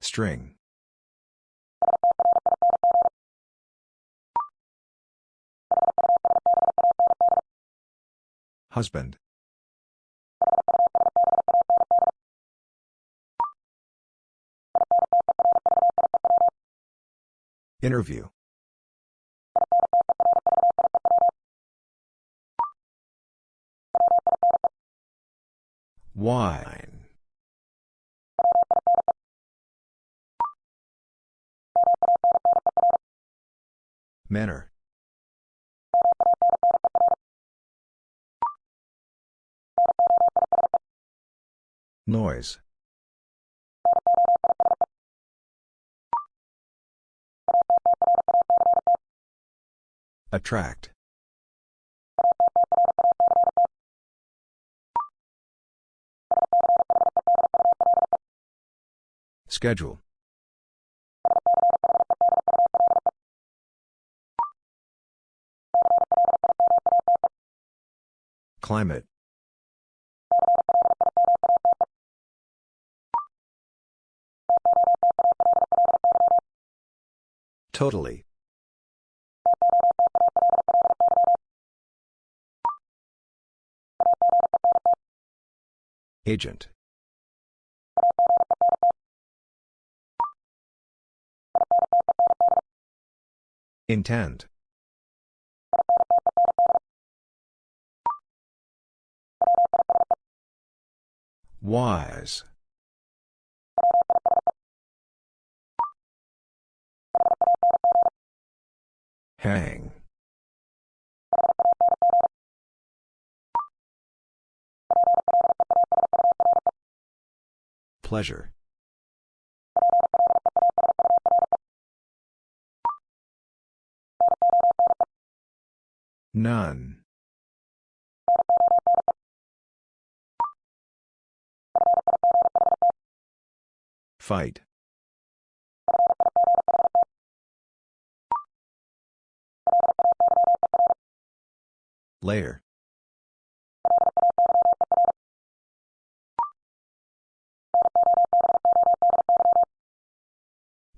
String. Husband. Interview. Wine. Manner. Noise. Attract. Schedule. Climate. Totally. Agent. Intend. Wise. Hang. Pleasure. None. Fight. Layer.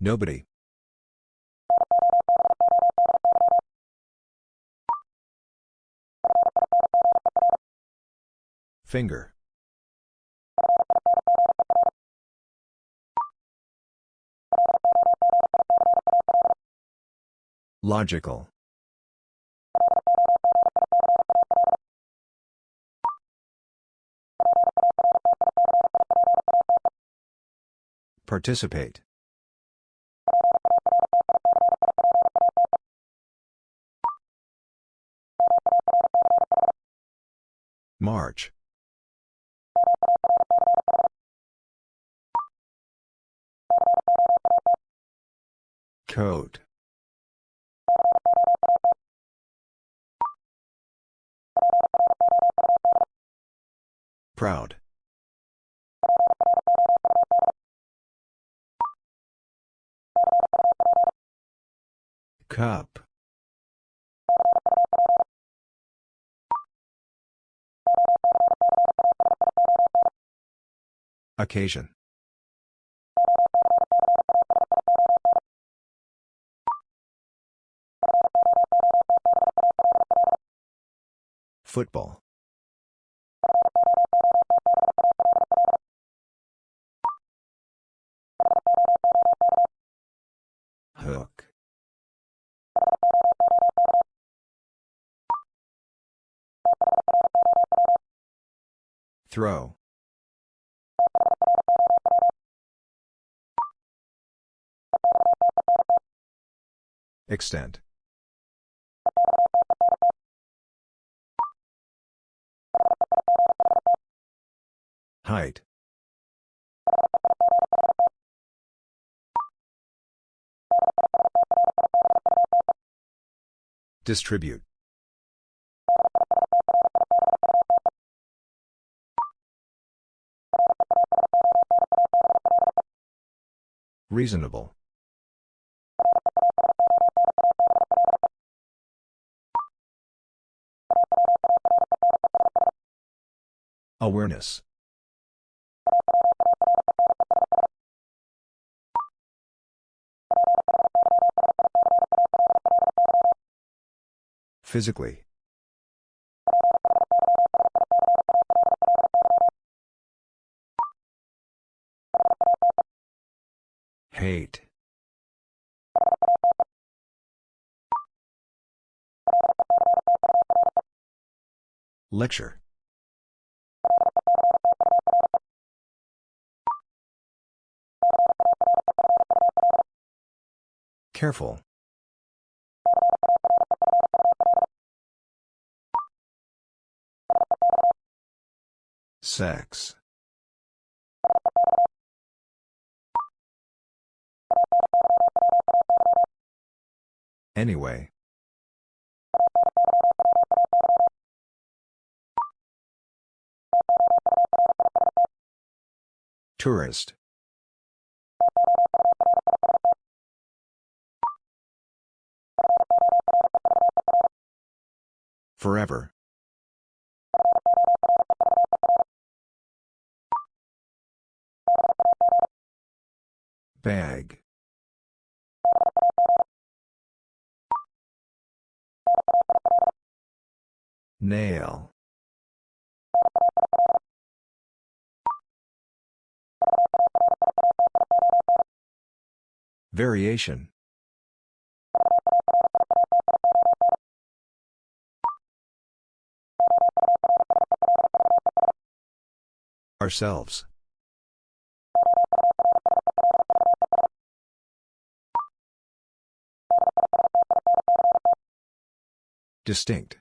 Nobody. Finger. Logical. Participate. March. Coat. Proud. Cup. Occasion. Football. Throw. Extent. Height. Distribute. Reasonable. Awareness. Physically. Hate. Lecture. Careful. Sex. Anyway. Tourist. Forever. Bag. Nail. Variation. Ourselves. Distinct.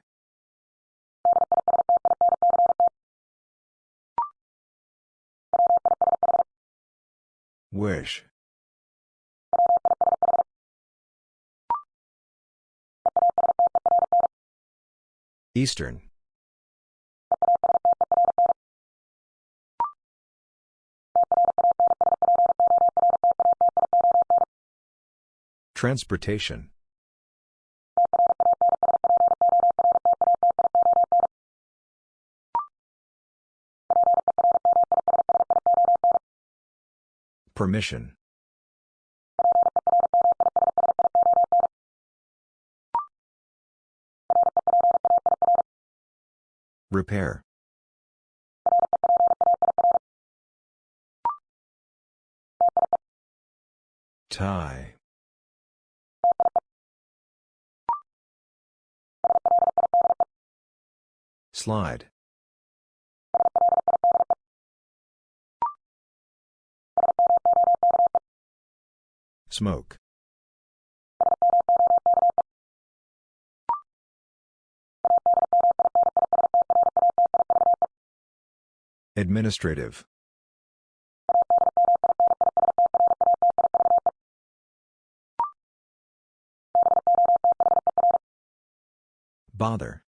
Wish. Eastern. Transportation. Permission. Repair. Tie. Slide. Smoke. Administrative. Bother.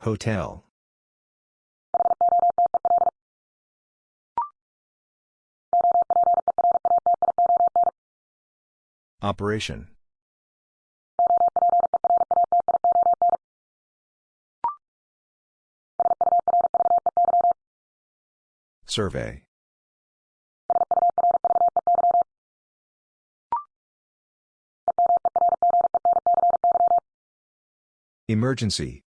Hotel. Operation. Survey. Emergency.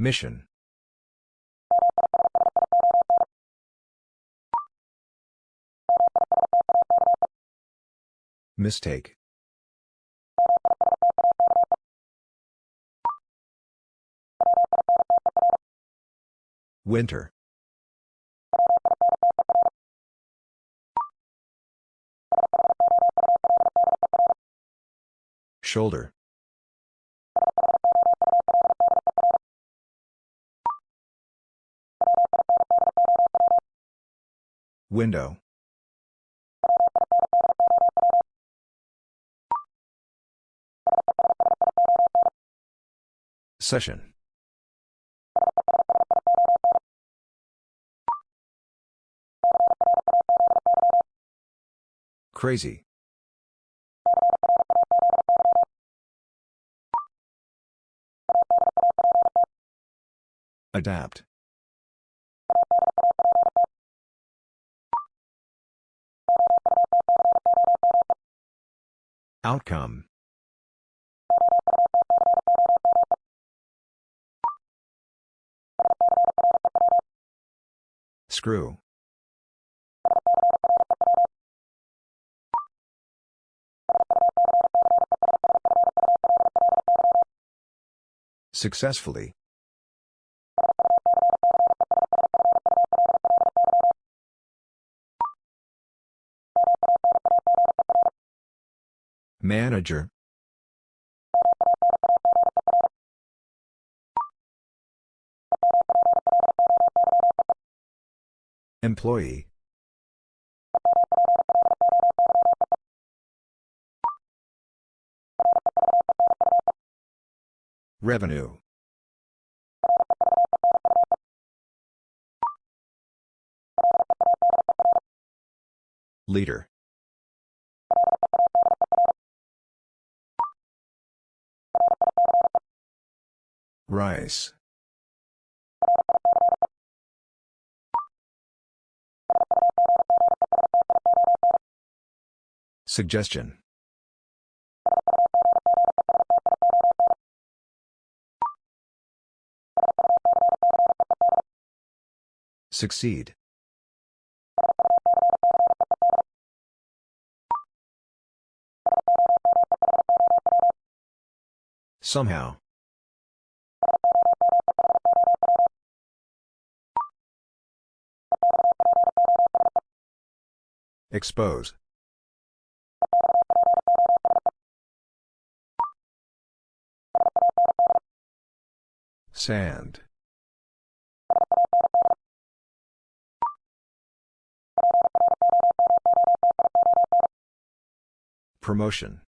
Mission. Mistake. Winter. Shoulder. Window. Session. Crazy. Adapt. Outcome Screw. Successfully. Manager. Employee. Revenue. Leader. Rice. Suggestion. Succeed. Somehow. Expose. Sand. Promotion.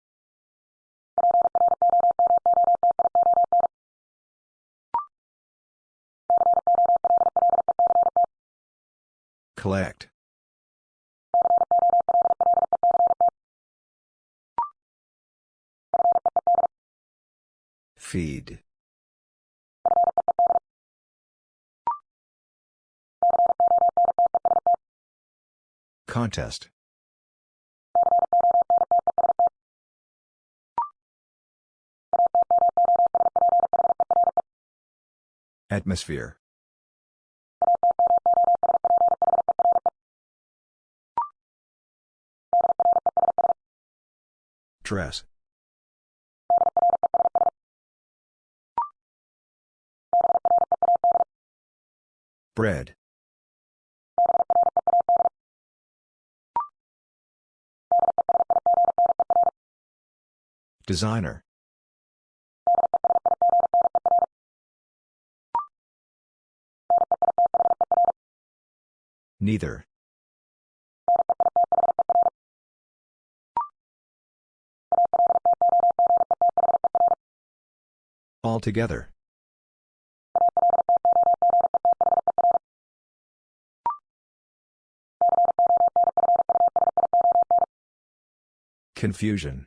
Collect. Feed. Contest. Atmosphere. Dress. Bread. Designer. Neither. Altogether. Confusion.